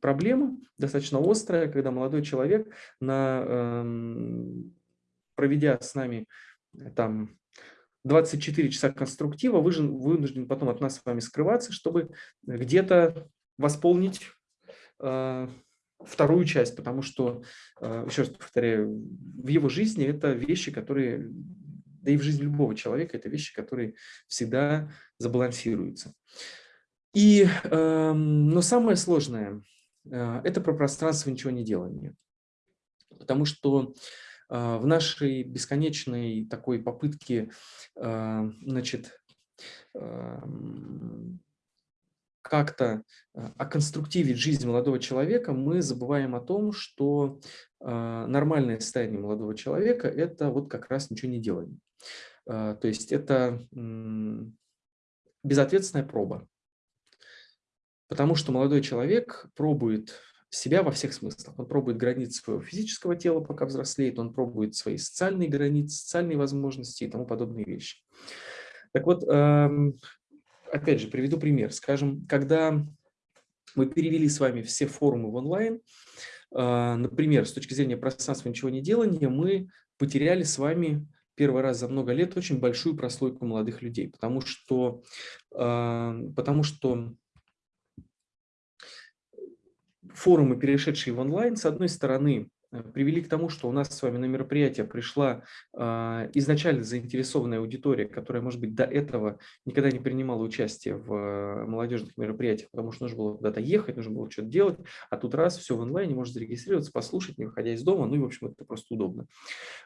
проблема достаточно острая, когда молодой человек, на, проведя с нами э, там 24 часа конструктива, вынужден потом от нас с вами скрываться, чтобы где-то восполнить а, вторую часть, потому что, а, еще раз повторяю, в его жизни это вещи, которые да и в жизни любого человека это вещи, которые всегда забалансируются. И, э, но самое сложное э, – это про пространство ничего не делания. Потому что э, в нашей бесконечной такой попытке э, значит, э, как-то оконструктивить жизнь молодого человека, мы забываем о том, что э, нормальное состояние молодого человека – это вот как раз ничего не делание. Э, то есть это безответственная проба. Потому что молодой человек пробует себя во всех смыслах. Он пробует границы своего физического тела, пока взрослеет, он пробует свои социальные границы, социальные возможности и тому подобные вещи. Так вот, эм, опять же, приведу пример. Скажем, когда мы перевели с вами все форумы в онлайн, а, например, с точки зрения пространства ничего не делания, мы потеряли с вами первый раз за много лет очень большую прослойку молодых людей, потому что, потому что форумы, перешедшие в онлайн, с одной стороны, привели к тому, что у нас с вами на мероприятие пришла э, изначально заинтересованная аудитория, которая, может быть, до этого никогда не принимала участие в э, молодежных мероприятиях, потому что нужно было куда-то ехать, нужно было что-то делать, а тут раз, все в онлайне, можно зарегистрироваться, послушать, не выходя из дома, ну и, в общем, это просто удобно.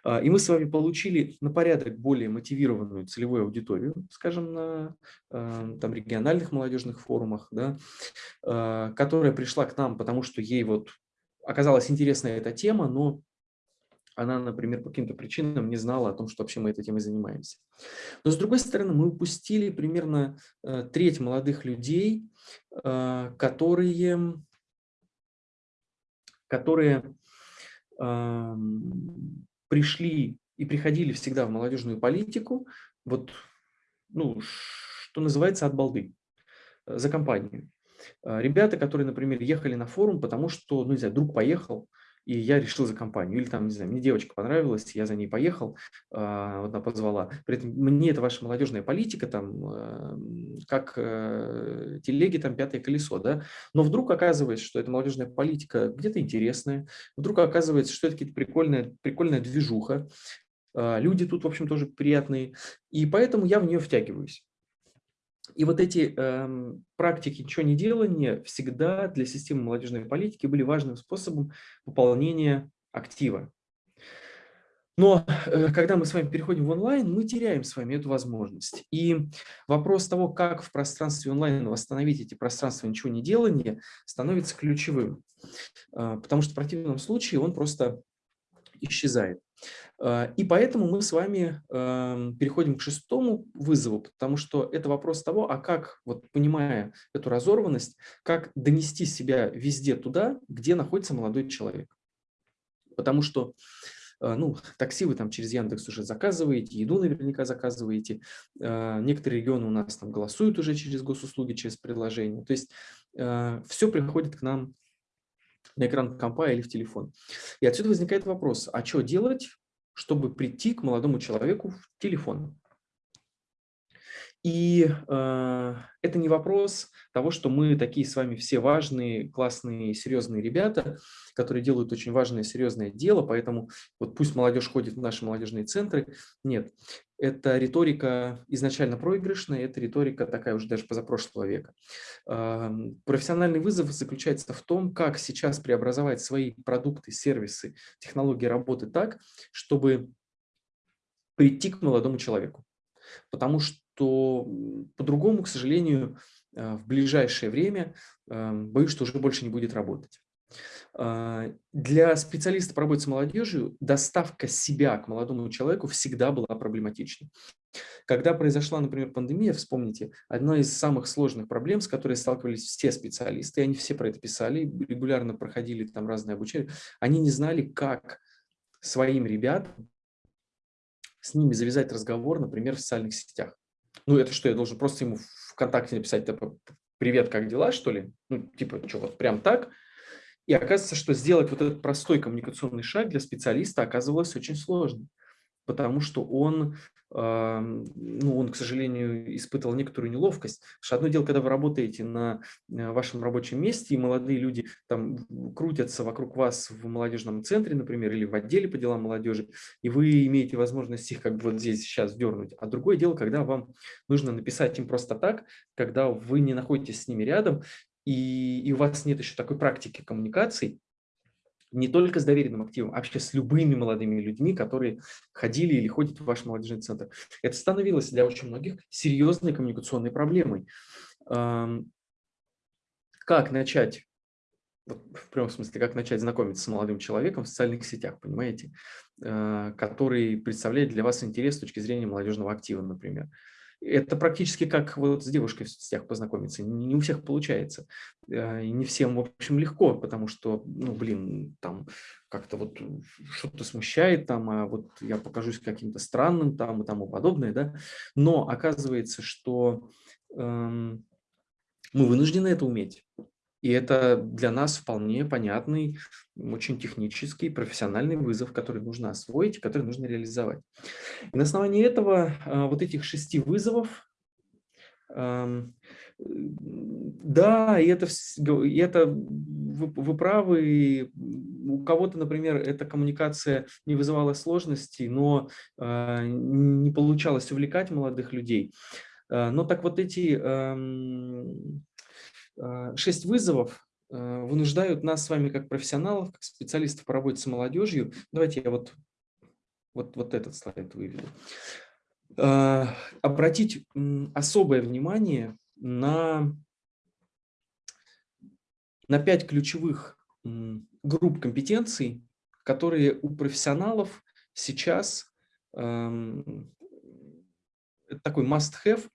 Э, и мы с вами получили на порядок более мотивированную целевую аудиторию, скажем, на э, там, региональных молодежных форумах, да, э, которая пришла к нам, потому что ей вот оказалась интересная эта тема, но она, например, по каким-то причинам не знала о том, что вообще мы этой темой занимаемся. Но с другой стороны, мы упустили примерно э, треть молодых людей, э, которые, которые э, пришли и приходили всегда в молодежную политику, вот, ну, что называется, от балды, э, за компанию. А, ребята, которые, например, ехали на форум, потому что, ну, не знаю, друг поехал, и я решил за компанию. Или там, не знаю, мне девочка понравилась, я за ней поехал, а, вот она позвала. При этом мне это ваша молодежная политика, там, а, как э, телеги, там, пятое колесо, да. Но вдруг оказывается, что эта молодежная политика где-то интересная, вдруг оказывается, что это какая-то прикольная, прикольная движуха, люди тут, в общем, тоже приятные, и поэтому я в нее втягиваюсь. И вот эти э, практики ничего не делания всегда для системы молодежной политики были важным способом пополнения актива. Но э, когда мы с вами переходим в онлайн, мы теряем с вами эту возможность. И вопрос того, как в пространстве онлайн восстановить эти пространства ничего не делания, становится ключевым. Э, потому что в противном случае он просто исчезает. Э, и поэтому мы с вами эм, переходим к шестому вызову, потому что это вопрос того, а как, вот понимая эту разорванность, как донести себя везде туда, где находится молодой человек. Потому что э, ну, такси вы там через Яндекс уже заказываете, еду наверняка заказываете. Э, некоторые регионы у нас там голосуют уже через госуслуги, через приложение. То есть все приходит к нам на экран компа или в телефон. И отсюда возникает вопрос, а что делать, чтобы прийти к молодому человеку в телефон? И э, это не вопрос того, что мы такие с вами все важные, классные, серьезные ребята, которые делают очень важное, серьезное дело, поэтому вот пусть молодежь ходит в наши молодежные центры. Нет, это риторика изначально проигрышная, это риторика такая уже даже позапрошлого века. Э, профессиональный вызов заключается в том, как сейчас преобразовать свои продукты, сервисы, технологии работы так, чтобы прийти к молодому человеку. Потому что что по-другому, к сожалению, э, в ближайшее время, эм, боюсь, что уже больше не будет работать. А, для специалиста по работе с молодежью доставка себя к молодому человеку всегда была проблематичной. Когда произошла, например, пандемия, вспомните, одна из самых сложных проблем, с которой сталкивались все специалисты, и они все про это писали, регулярно проходили там разные обучения, они не знали, как своим ребятам с ними завязать разговор, например, в социальных сетях. Ну, это что, я должен просто ему ВКонтакте написать, типа, привет, как дела, что ли? Ну, типа, что, вот прям так? И оказывается, что сделать вот этот простой коммуникационный шаг для специалиста оказывалось очень сложно потому что он, ну, он, к сожалению, испытывал некоторую неловкость. Потому что одно дело, когда вы работаете на э, вашем рабочем месте, и молодые люди там крутятся вокруг вас в молодежном центре, например, или в отделе по делам молодежи, и вы имеете возможность их как бы вот здесь сейчас дернуть. А другое дело, когда вам нужно написать им просто так, когда вы не находитесь с ними рядом, и, и у вас нет еще такой практики коммуникаций, не только с доверенным активом, а вообще с любыми молодыми людьми, которые ходили или ходят в ваш молодежный центр. Это становилось для очень многих серьезной коммуникационной проблемой. Как начать, в прямом смысле, как начать знакомиться с молодым человеком в социальных сетях, понимаете, а, который представляет для вас интерес с точки зрения молодежного актива, например. Это практически как вот с девушкой в соцсетях познакомиться. Не у всех получается. Э, не всем, в общем, легко, потому что, ну, блин, там как-то вот что-то смущает, там, а вот я покажусь каким-то странным там и тому подобное, да. Но оказывается, что эм, мы вынуждены это уметь. И это для нас вполне понятный, очень технический, профессиональный вызов, который нужно освоить, который нужно реализовать. И на основании этого, а, вот этих шести вызовов, да, и это, и это вы, вы правы, у кого-то, например, эта коммуникация не вызывала сложностей, но э, не получалось увлекать молодых людей. Э, но так вот эти шесть вызовов э, вынуждают нас с вами как профессионалов, как специалистов по работе с молодежью. Давайте я вот, вот, вот этот слайд выведу. Э, обратить особое внимание на, на пять ключевых групп компетенций, которые у профессионалов сейчас эм, такой must-have,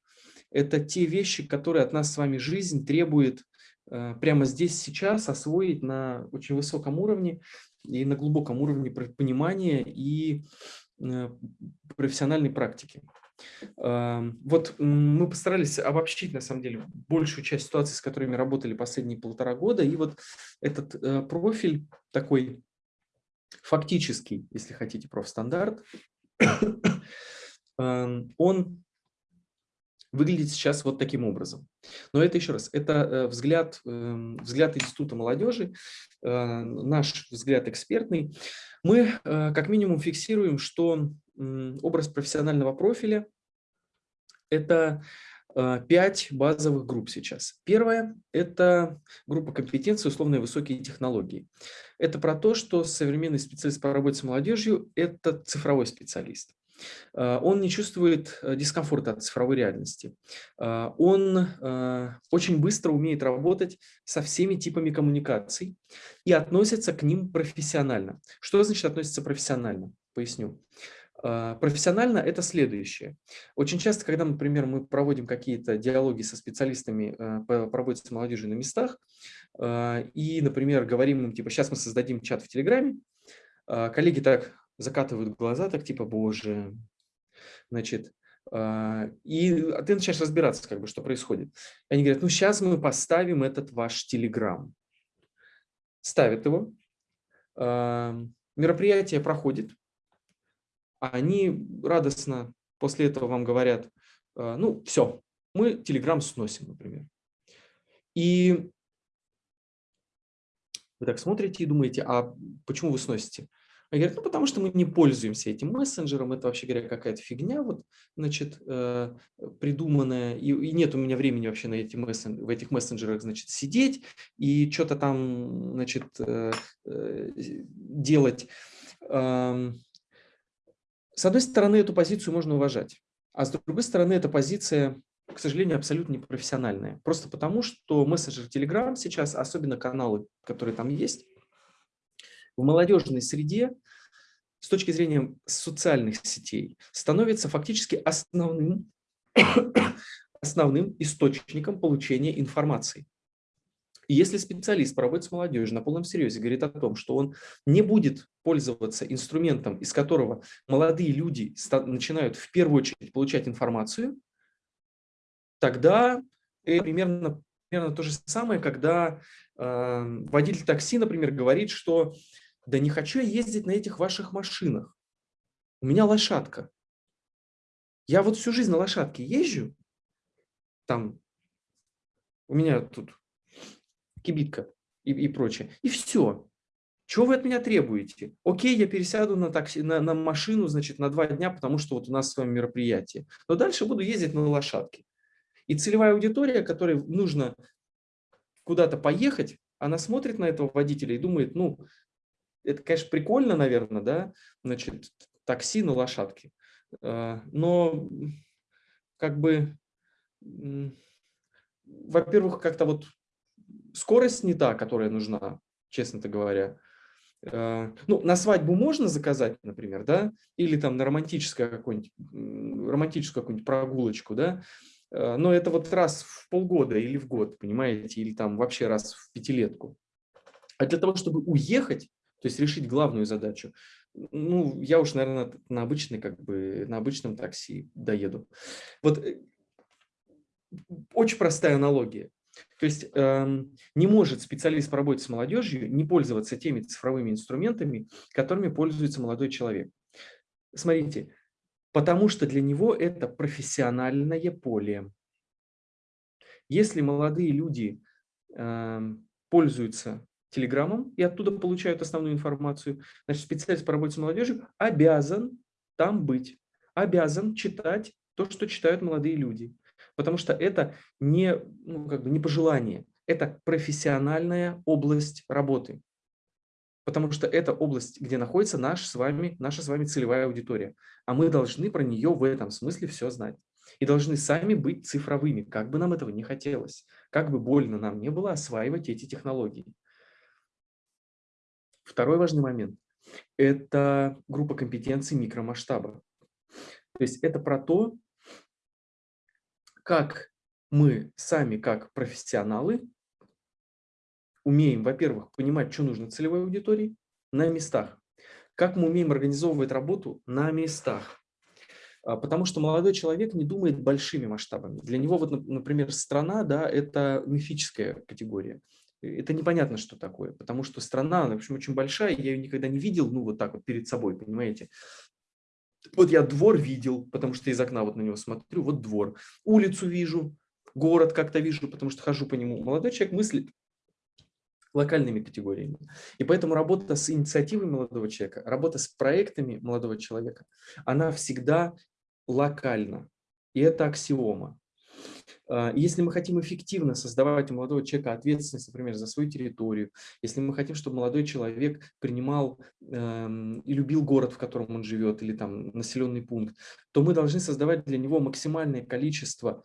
это те вещи, которые от нас с вами жизнь требует э, прямо здесь, сейчас освоить на очень высоком уровне и на глубоком уровне понимания и э, профессиональной практики. Эм, вот мы постарались обобщить, на самом деле, большую часть ситуаций, с которыми работали последние полтора года. И вот этот э, профиль такой фактический, если хотите, профстандарт, он выглядит сейчас вот таким образом. Но это еще раз, это э, взгляд, эм, взгляд Института молодежи, э, наш взгляд экспертный. Мы э, как минимум фиксируем, что образ профессионального профиля – это пять базовых групп сейчас. Первая – это группа компетенции, условные высокие технологии. Это про то, что современный специалист по работе с молодежью – это цифровой специалист. Э, он не чувствует э, дискомфорта от цифровой реальности. Э, он очень быстро умеет работать со всеми типами коммуникаций и относится к ним профессионально. Что значит относится профессионально? Поясню. Профессионально – это следующее. Очень часто, когда, например, мы проводим какие-то диалоги со специалистами по работе с молодежью на местах, и, например, говорим им, типа, сейчас мы создадим чат в Телеграме, коллеги так закатывают глаза, так типа, боже, значит, а, и а ты начинаешь разбираться, как бы, что происходит. Они говорят, ну сейчас мы поставим этот ваш телеграм. Ставят его, а, мероприятие проходит, они радостно после этого вам говорят, ну все, мы телеграм сносим, например. И вы так смотрите и думаете, а почему вы сносите? Они говорят, ну потому что мы не пользуемся этим мессенджером, это вообще говоря какая-то фигня, вот, значит, э, придуманная, и, и нет у меня времени вообще на эти мессен, в этих мессенджерах, значит, сидеть и что-то там, значит, э, э, делать. Э, с одной стороны, эту позицию можно уважать, а с другой стороны, эта позиция к сожалению, абсолютно непрофессиональная. Просто потому, что мессенджер Telegram сейчас, особенно каналы, которые там есть, в молодежной среде с точки зрения социальных сетей становится фактически основным, основным источником получения информации. И если специалист проводит с молодежью на полном серьезе, говорит о том, что он не будет пользоваться инструментом, из которого молодые люди начинают в первую очередь получать информацию, тогда это примерно, примерно то же самое, когда э, водитель такси, например, говорит, что да не хочу я ездить на этих ваших машинах. У меня лошадка. Я вот всю жизнь на лошадке езжу. Там у меня тут кибитка и, и прочее. И все. Чего вы от меня требуете? Окей, я пересяду на, такси, на, на машину, значит, на два дня, потому что вот у нас с вами мероприятие. Но дальше буду ездить на лошадке. И целевая аудитория, которой нужно куда-то поехать, она смотрит на этого водителя и думает, ну, это, конечно, прикольно, наверное, да, значит, такси на лошадке, а, но как бы, во-первых, как-то вот скорость не та, которая нужна, честно-то говоря. А, ну, на свадьбу можно заказать, например, да, или там на романтическую какую-нибудь романтическую какую-нибудь прогулочку, да, а, но это вот раз в полгода или в год, понимаете, или там вообще раз в пятилетку. А для того, чтобы уехать, то есть решить главную задачу. Ну, я уж, наверное, на обычной, как бы, на обычном такси доеду. Вот э, очень простая аналогия. То есть э, не может специалист по работе с молодежью не пользоваться теми цифровыми инструментами, которыми пользуется молодой человек. Смотрите, потому что для него это профессиональное поле. Если молодые люди э, пользуются телеграммам и оттуда получают основную информацию. Значит, специалист по работе с молодежью обязан там быть, обязан читать то, что читают молодые люди. Потому что это не, ну, как бы не пожелание, это профессиональная область работы. Потому что это область, где находится наш с вами, наша с вами целевая аудитория. А мы должны про нее в этом смысле все знать. И должны сами быть цифровыми, как бы нам этого не хотелось. Как бы больно нам не было осваивать эти технологии. Второй важный момент – это группа компетенций микромасштаба. То есть это про то, как мы сами, как профессионалы, умеем, во-первых, понимать, что нужно целевой аудитории на местах, как мы умеем организовывать работу на местах. А, потому что молодой человек не думает большими масштабами. Для него, вот, например, страна да, – это мифическая категория это непонятно, что такое, потому что страна, в общем, очень большая, я ее никогда не видел, ну, вот так вот перед собой, понимаете. Вот я двор видел, потому что из окна вот на него смотрю, вот двор. Улицу вижу, город как-то вижу, потому что хожу по нему. Молодой человек мыслит локальными категориями. И поэтому работа с инициативой молодого человека, работа с проектами молодого человека, она всегда локальна. И это аксиома. А, если мы хотим эффективно создавать у молодого человека ответственность, например, за свою территорию, если мы хотим, чтобы молодой человек принимал э, и любил город, в котором он живет, или там населенный пункт, то мы должны создавать для него максимальное количество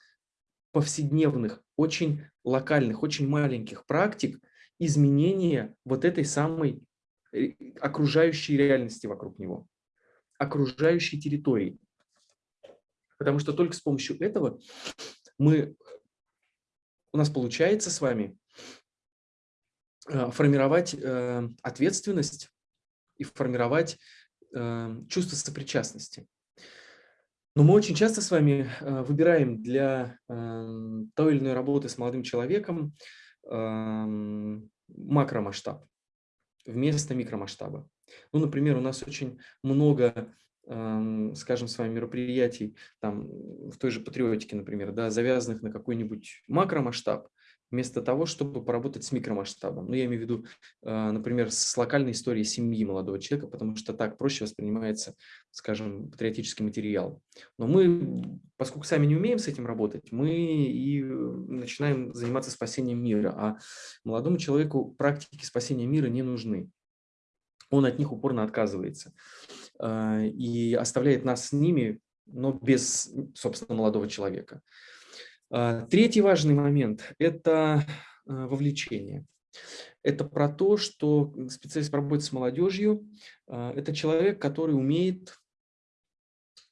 повседневных, очень локальных, очень маленьких практик изменения вот этой самой э, окружающей реальности вокруг него, окружающей территории. Потому что только с помощью этого мы, у нас получается с вами э, формировать э, ответственность и формировать э, чувство сопричастности. Но мы очень часто с вами выбираем для той или иной работы с молодым человеком макромасштаб вместо микромасштаба. Ну, например, у нас очень много скажем, с вами мероприятий, там, в той же патриотике, например, да, завязанных на какой-нибудь макромасштаб, вместо того, чтобы поработать с микромасштабом. Ну, я имею в виду, а, например, с локальной историей семьи молодого человека, потому что так проще воспринимается, скажем, патриотический материал. Но мы, поскольку сами не умеем с этим работать, мы и начинаем заниматься спасением мира, а молодому человеку практики спасения мира не нужны. Он от них упорно отказывается. А, и оставляет нас с ними, но без, собственно, молодого человека. А, третий важный момент – это а, вовлечение. Это про то, что специалист по работе с молодежью – это человек, который умеет,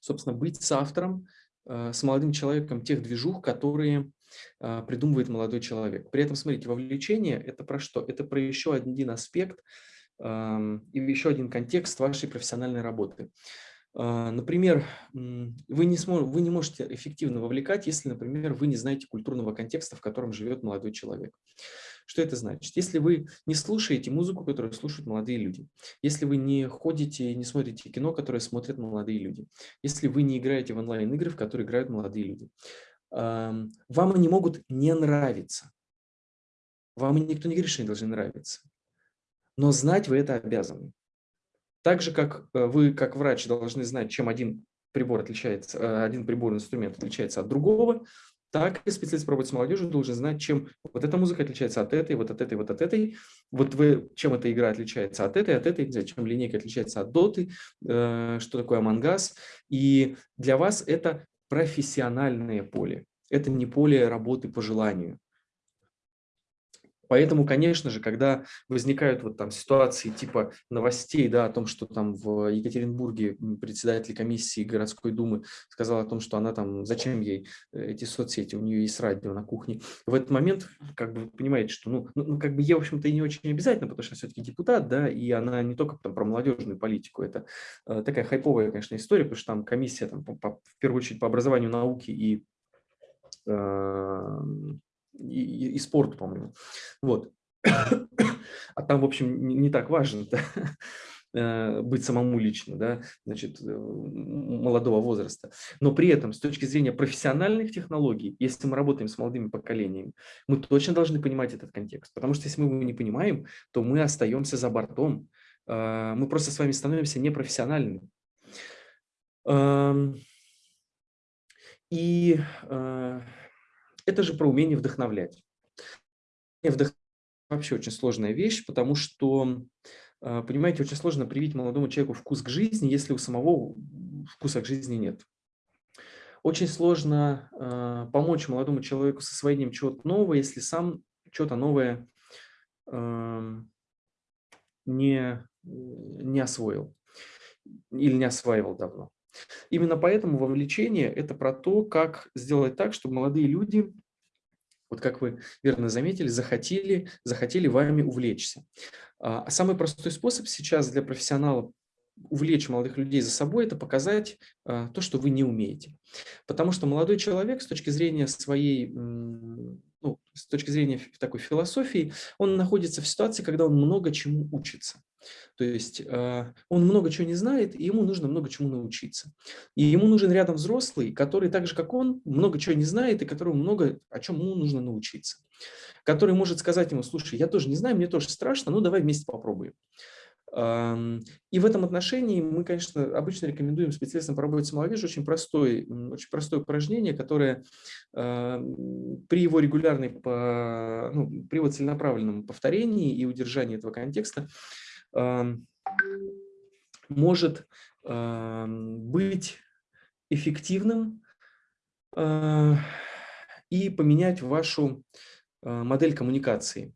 собственно, быть с автором, с молодым человеком тех движух, которые придумывает молодой человек. При этом, смотрите, вовлечение – это про что? Это про еще один аспект – и еще один контекст вашей профессиональной работы. А, например, вы не, сможете, вы не можете эффективно вовлекать, если, например, вы не знаете культурного контекста, в котором живет молодой человек. Что это значит? Если вы не слушаете музыку, которую слушают молодые люди, если вы не ходите и не смотрите кино, которое смотрят молодые люди, если вы не играете в онлайн-игры, в которые играют молодые люди, вам они могут не нравиться. Вам никто не говорит, что они должны нравиться но знать вы это обязаны. Так же, как э, вы, как врач, должны знать, чем один прибор отличается, э, один приборный инструмент отличается от другого, так и специалист по работе с молодежью должен знать, чем вот эта музыка отличается от этой, вот от этой, вот от этой. Вот вы, чем эта игра отличается от этой, от этой, чем линейка отличается от доты, э, что такое амангаз. И для вас это профессиональное поле. Это не поле работы по желанию. Поэтому, конечно же, когда возникают вот там ситуации типа новостей, да, о том, что там в Екатеринбурге председатель комиссии городской думы сказал о том, что она там, зачем ей э, эти соцсети, у нее есть радио на кухне. В этот момент, как бы, понимаете, что, ну, ну, ну как бы ей, в общем-то, и не очень обязательно, потому что все-таки депутат, да, и она не только там про молодежную политику, это э, такая хайповая, конечно, история, потому что там комиссия, там, по, по, в первую очередь, по образованию науки и э, и, и спорту, по-моему. Вот. А там, в общем, не, не так важно? Э, быть самому лично, да, значит, э, молодого возраста. Но при этом, с точки зрения профессиональных технологий, если мы работаем с молодыми поколениями, мы точно должны понимать этот контекст. Потому что если мы его не понимаем, то мы остаемся за бортом. Э, мы просто с вами становимся непрофессиональными. Эм, и это же про умение вдохновлять. Вдохновлять вообще очень сложная вещь, потому что, а, понимаете, очень сложно привить молодому человеку вкус к жизни, если у самого вкуса к жизни нет. Очень сложно э, помочь молодому человеку с освоением чего-то нового, если сам что-то новое э, не, не освоил или не осваивал давно. Именно поэтому вовлечение – это про то, как сделать так, чтобы молодые люди, вот как вы верно заметили, захотели, захотели вами увлечься. А самый простой способ сейчас для профессионалов увлечь молодых людей за собой, это показать а, то, что вы не умеете. Потому что молодой человек с точки зрения своей, ну, с точки зрения такой философии, он находится в ситуации, когда он много чему учится. То есть э, он много чего не знает, и ему нужно много чему научиться. И ему нужен рядом взрослый, который так же, как он, много чего не знает, и которому много о чем ему нужно научиться. Который может сказать ему, слушай, я тоже не знаю, мне тоже страшно, ну давай вместе попробуем. И в этом отношении мы, конечно, обычно рекомендуем специалистам по работе с молодежью очень, простой, очень простое упражнение, которое при его регулярной, ну, при его целенаправленном повторении и удержании этого контекста может быть эффективным а, и поменять вашу а, модель коммуникации.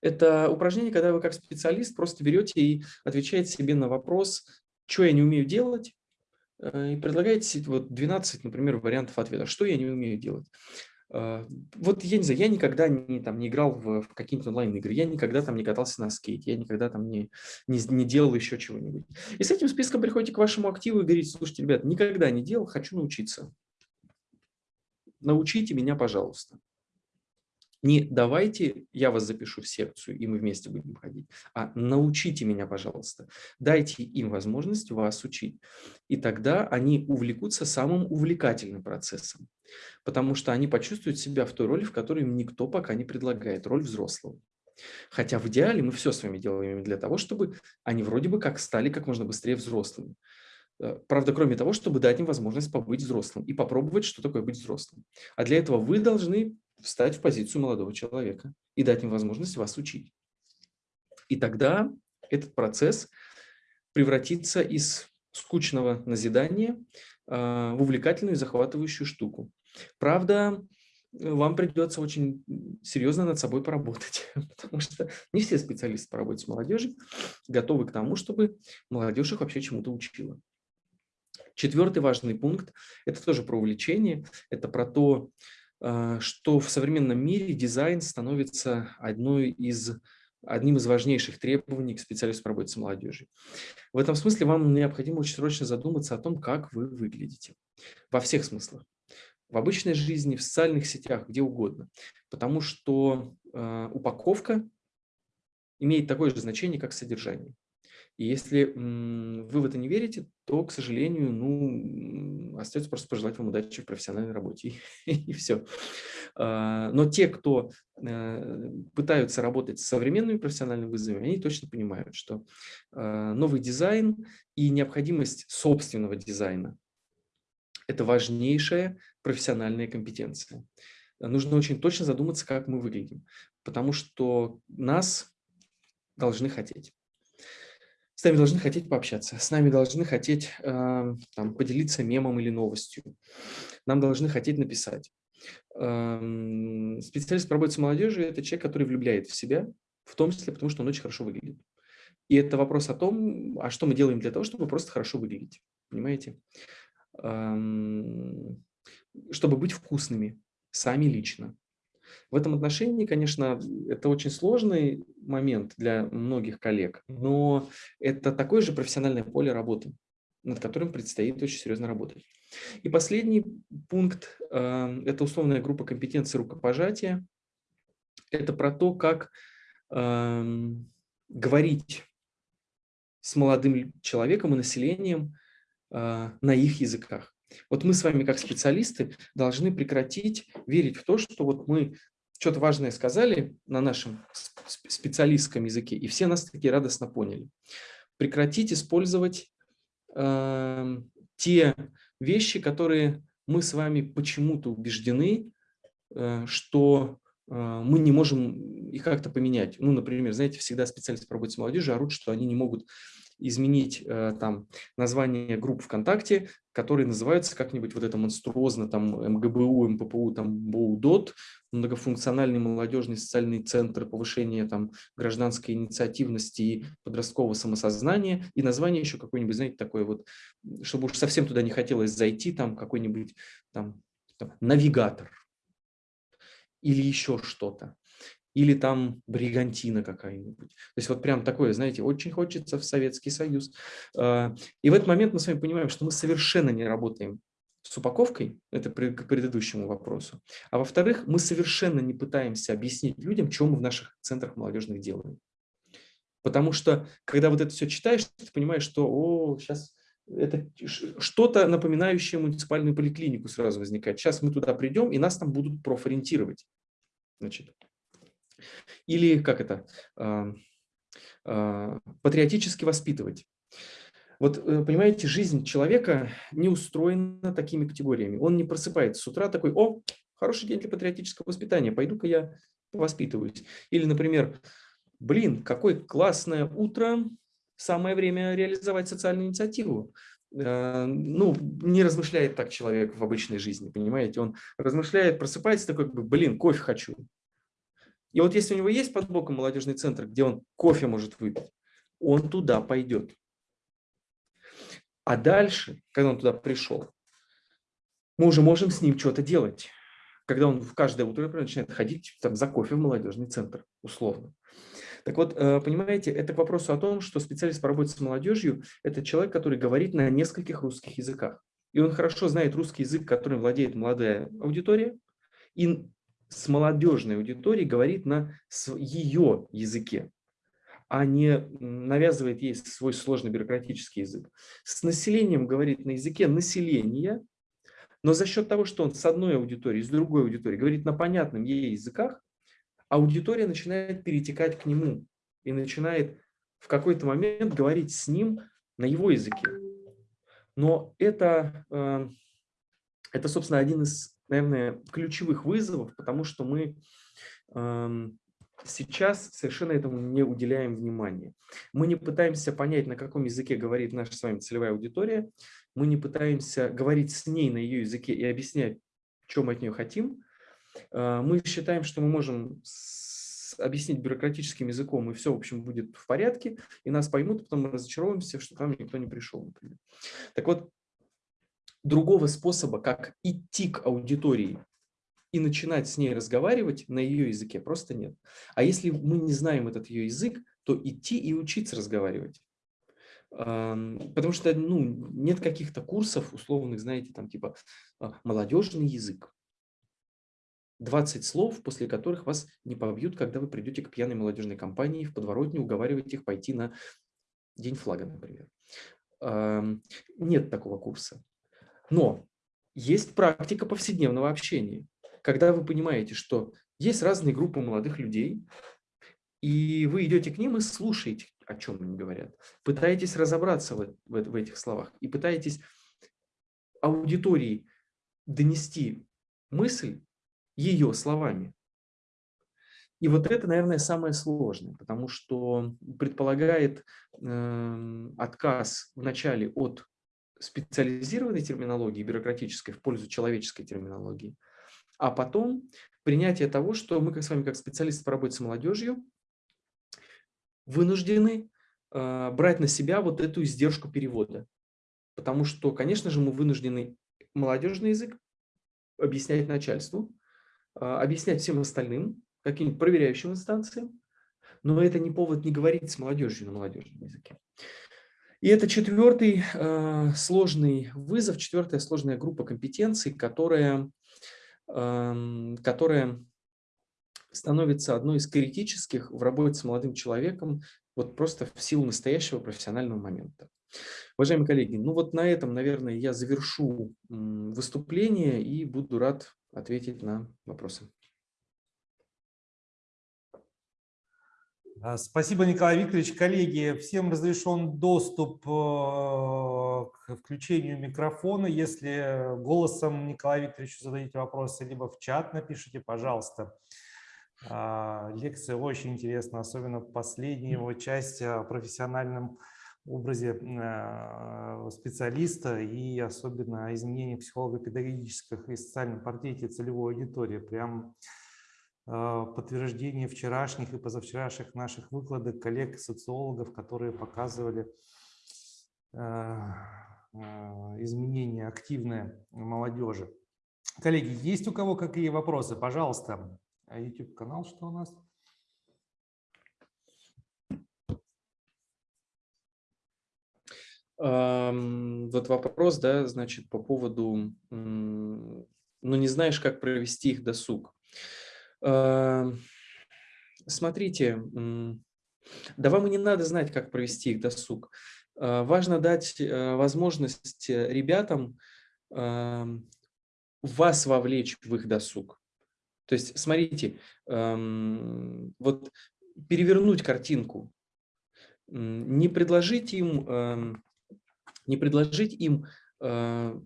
Это упражнение, когда вы как специалист просто берете и отвечаете себе на вопрос, что я не умею делать, э, и предлагаете вот 12, например, вариантов ответа, что я не умею делать. А, вот я не знаю, я никогда не, там, не играл в, в какие-нибудь онлайн-игры, я никогда там не катался на скейте, я никогда там не, не, не делал еще чего-нибудь. И с этим списком приходите к вашему активу и говорите, слушайте, ребят, никогда не делал, хочу научиться. Научите меня, пожалуйста. Не давайте, я вас запишу в секцию, и мы вместе будем ходить, а научите меня, пожалуйста. Дайте им возможность вас учить. И тогда они увлекутся самым увлекательным процессом, потому что они почувствуют себя в той роли, в которой им никто пока не предлагает, роль взрослого. Хотя в идеале мы все с вами делаем для того, чтобы они вроде бы как стали как можно быстрее взрослыми. Э, правда, кроме того, чтобы дать им возможность побыть взрослым и попробовать, что такое быть взрослым. А для этого вы должны встать в позицию молодого человека и дать им возможность вас учить. И тогда этот процесс превратится из скучного назидания а, в увлекательную и захватывающую штуку. Правда, вам придется очень серьезно над собой поработать, потому что не все специалисты по работе с молодежью готовы к тому, чтобы молодежь их вообще чему-то учила. Четвертый важный пункт – это тоже про увлечение, это про то, что в современном мире дизайн становится одной из, одним из важнейших требований к специалисту по работе с молодежью. В этом смысле вам необходимо очень срочно задуматься о том, как вы выглядите. Во всех смыслах. В обычной жизни, в социальных сетях, где угодно. Потому что э, упаковка имеет такое же значение, как содержание. И если вы в это не верите, то, к сожалению, ну, остается просто пожелать вам удачи в профессиональной работе, и, все. А, но те, кто э, пытаются работать с современными профессиональными вызовами, они точно понимают, что а, новый дизайн и необходимость собственного дизайна – это важнейшая профессиональная компетенция. Нужно очень точно задуматься, как мы выглядим, потому что нас должны хотеть с нами должны хотеть пообщаться, с нами должны хотеть э, там, поделиться мемом или новостью, нам должны хотеть написать. Э, специалист по работе с молодежью – это человек, который влюбляет в себя, в том числе потому, что он очень хорошо выглядит. И это вопрос о том, а что мы делаем для того, чтобы просто хорошо выглядеть, понимаете? Э, чтобы быть вкусными, сами лично. В этом отношении, конечно, это очень сложный момент для многих коллег, но это такое же профессиональное поле работы, над которым предстоит очень серьезно работать. И последний пункт э, – это условная группа компетенций рукопожатия. Это про то, как э, говорить с молодым человеком и населением э, на их языках. Вот мы с вами, как специалисты, должны прекратить верить в то, что вот мы что-то важное сказали на нашем специалистском языке, и все нас таки радостно поняли. Прекратить использовать э, те вещи, которые мы с вами почему-то убеждены, э, что э, мы не можем их как-то поменять. Ну, например, знаете, всегда специалисты по работе с молодежью орут, что они не могут изменить э, там название групп ВКонтакте, которые называются как-нибудь вот это монструозно, там МГБУ, МППУ, там БУДОТ, многофункциональный молодежный социальный центр повышения там гражданской инициативности и подросткового самосознания, и название еще какое-нибудь, знаете, такое вот, чтобы уж совсем туда не хотелось зайти, там какой-нибудь там, там навигатор или еще что-то или там бригантина какая-нибудь. То есть вот прям такое, знаете, очень хочется в Советский Союз. А, и в этот момент мы с вами понимаем, что мы совершенно не работаем с упаковкой, это к предыдущему вопросу. А во-вторых, мы совершенно не пытаемся объяснить людям, что мы в наших центрах молодежных делаем. Потому что, когда вот это все читаешь, ты понимаешь, что о, сейчас это что-то напоминающее муниципальную поликлинику сразу возникает. Сейчас мы туда придем, и нас там будут профориентировать. Значит, или как это? патриотически воспитывать. Вот, э, понимаете, жизнь человека не устроена такими категориями. Он не просыпается с утра такой, о, хороший день для патриотического воспитания, пойду-ка я воспитываюсь. Или, например, блин, какое классное утро, самое время реализовать социальную инициативу. Э, ну, не размышляет так человек в обычной жизни, понимаете? Он размышляет, просыпается такой, блин, кофе хочу. И вот если у него есть под боком молодежный центр, где он кофе может выпить, он туда пойдет. А дальше, когда он туда пришел, мы уже можем с ним что-то делать. Когда он в каждое утро начинает ходить там, за кофе в молодежный центр, условно. Так вот, э, понимаете, это к вопросу о том, что специалист по работе с молодежью – это человек, который говорит на нескольких русских языках. И он хорошо знает русский язык, которым владеет молодая аудитория, и с молодежной аудиторией говорит на ее языке а не навязывает ей свой сложный бюрократический язык. С населением говорит на языке населения, но за счет того, что он с одной аудиторией, с другой аудиторией говорит на понятном ей языках, аудитория начинает перетекать к нему и начинает в какой-то момент говорить с ним на его языке. Но это, э, это собственно, один из, наверное, ключевых вызовов, потому что мы эм, сейчас совершенно этому не уделяем внимания. Мы не пытаемся понять, на каком языке говорит наша с вами целевая аудитория, мы не пытаемся говорить с ней на ее языке и объяснять, что мы от нее хотим. А, мы считаем, что мы можем объяснить бюрократическим языком, и все, в общем, будет в порядке, и нас поймут, потом мы разочаровываемся, что к нам никто не пришел. Например. Так вот, другого способа, как идти к аудитории и начинать с ней разговаривать на ее языке просто нет. А если мы не знаем этот ее язык, то идти и учиться разговаривать. Потому что ну, нет каких-то курсов условных, знаете, там типа а, молодежный язык. 20 слов, после которых вас не побьют, когда вы придете к пьяной молодежной компании в подворотне, уговаривать их пойти на День флага, например. Нет такого курса. Но есть практика повседневного общения когда вы понимаете, что есть разные группы молодых людей, и вы идете к ним и слушаете, о чем они говорят. Пытаетесь разобраться в, в, в этих словах и пытаетесь аудитории донести мысль ее словами. И вот это, наверное, самое сложное, потому что предполагает э, отказ вначале от специализированной терминологии, бюрократической, в пользу человеческой терминологии – а потом принятие того, что мы как с вами, как специалисты по работе с молодежью, вынуждены э, брать на себя вот эту издержку перевода. Потому что, конечно же, мы вынуждены молодежный язык объяснять начальству, э, объяснять всем остальным, каким-нибудь проверяющим инстанциям, но это не повод не говорить с молодежью на молодежном языке. И это четвертый э, сложный вызов, четвертая сложная группа компетенций, которая которая становится одной из критических в работе с молодым человеком вот просто в силу настоящего профессионального момента. Уважаемые коллеги, ну вот на этом, наверное, я завершу выступление и буду рад ответить на вопросы. Спасибо, Николай Викторович. Коллеги, всем разрешен доступ э, к включению микрофона. Если голосом Николаю Викторовичу зададите вопросы, либо в чат напишите, пожалуйста. А, лекция очень интересна, особенно последняя его часть о профессиональном образе э, специалиста и особенно о изменениях психолого-педагогических и социальном портрете целевой аудитории. Прям а, подтверждение вчерашних и позавчерашних наших выкладок коллег-социологов, которые показывали а, а, изменения активные молодежи. Коллеги, есть у кого какие вопросы? Пожалуйста. YouTube-канал что у нас? Вот вопрос, да, значит, по поводу, ну, не знаешь, как провести их досуг. Эм, смотрите, да вам и не надо знать, как провести их досуг. Э, важно дать э, возможность ребятам эм, вас вовлечь в их досуг. То есть, смотрите, эм, вот перевернуть картинку. не предложить им, не предложить им э,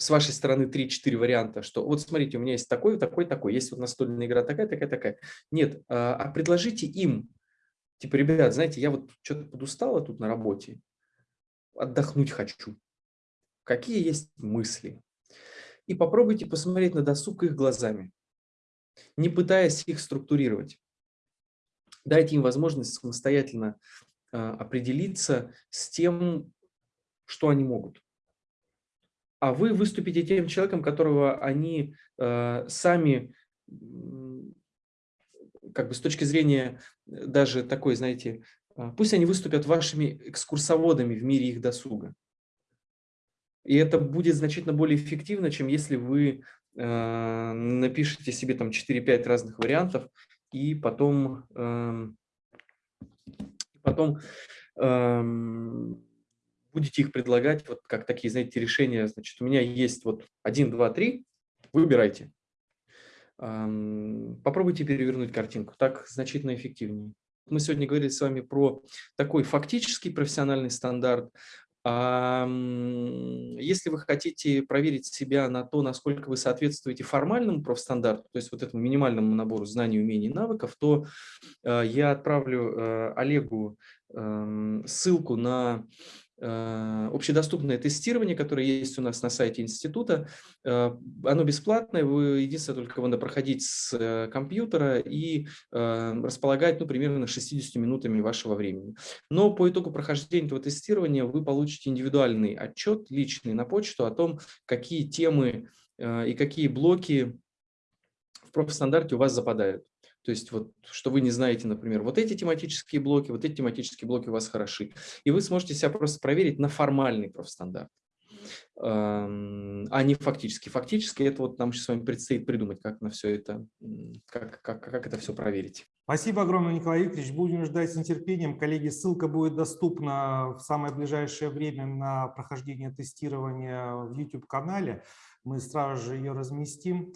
с вашей стороны 3-4 варианта, что вот смотрите, у меня есть такой, такой, такой, есть вот настольная игра такая, такая, такая. Нет, а, а предложите им, типа, ребят, знаете, я вот что-то подустала тут на работе, отдохнуть хочу. Какие есть мысли? И попробуйте посмотреть на досуг их глазами, не пытаясь их структурировать. Дайте им возможность самостоятельно а, определиться с тем, что они могут. А вы выступите тем человеком, которого они э, сами, как бы с точки зрения даже такой, знаете, э, пусть они выступят вашими экскурсоводами в мире их досуга. И это будет значительно более эффективно, чем если вы э, напишите себе там 4-5 разных вариантов и потом, э, потом э, будете их предлагать вот как такие, знаете, решения. Значит, у меня есть вот 1, 2, 3, выбирайте. Попробуйте перевернуть картинку, так значительно эффективнее. Мы сегодня говорили с вами про такой фактический профессиональный стандарт, если вы хотите проверить себя на то, насколько вы соответствуете формальному профстандарту, то есть вот этому минимальному набору знаний, умений, навыков, то э, я отправлю э, Олегу эм, ссылку на общедоступное тестирование, которое есть у нас на сайте института. Э, оно бесплатное, вы единственное только надо проходить с э, компьютера и располагать ну, примерно 60 минутами вашего времени. Но по итогу прохождения этого тестирования вы получите индивидуальный отчет, личный на почту о том, какие темы и какие блоки в профстандарте у вас западают. То есть вот, что вы не знаете, например, вот эти тематические блоки, вот эти тематические блоки у вас хороши. И вы сможете себя просто проверить на формальный профстандарт, а не фактически. Фактически это вот нам сейчас с вами предстоит придумать, как на все это, как, как, как это все проверить. Спасибо огромное, Николай Викторович. Будем ждать с нетерпением. Коллеги, ссылка будет доступна в самое ближайшее время на прохождение тестирования в YouTube-канале. Мы сразу же ее разместим.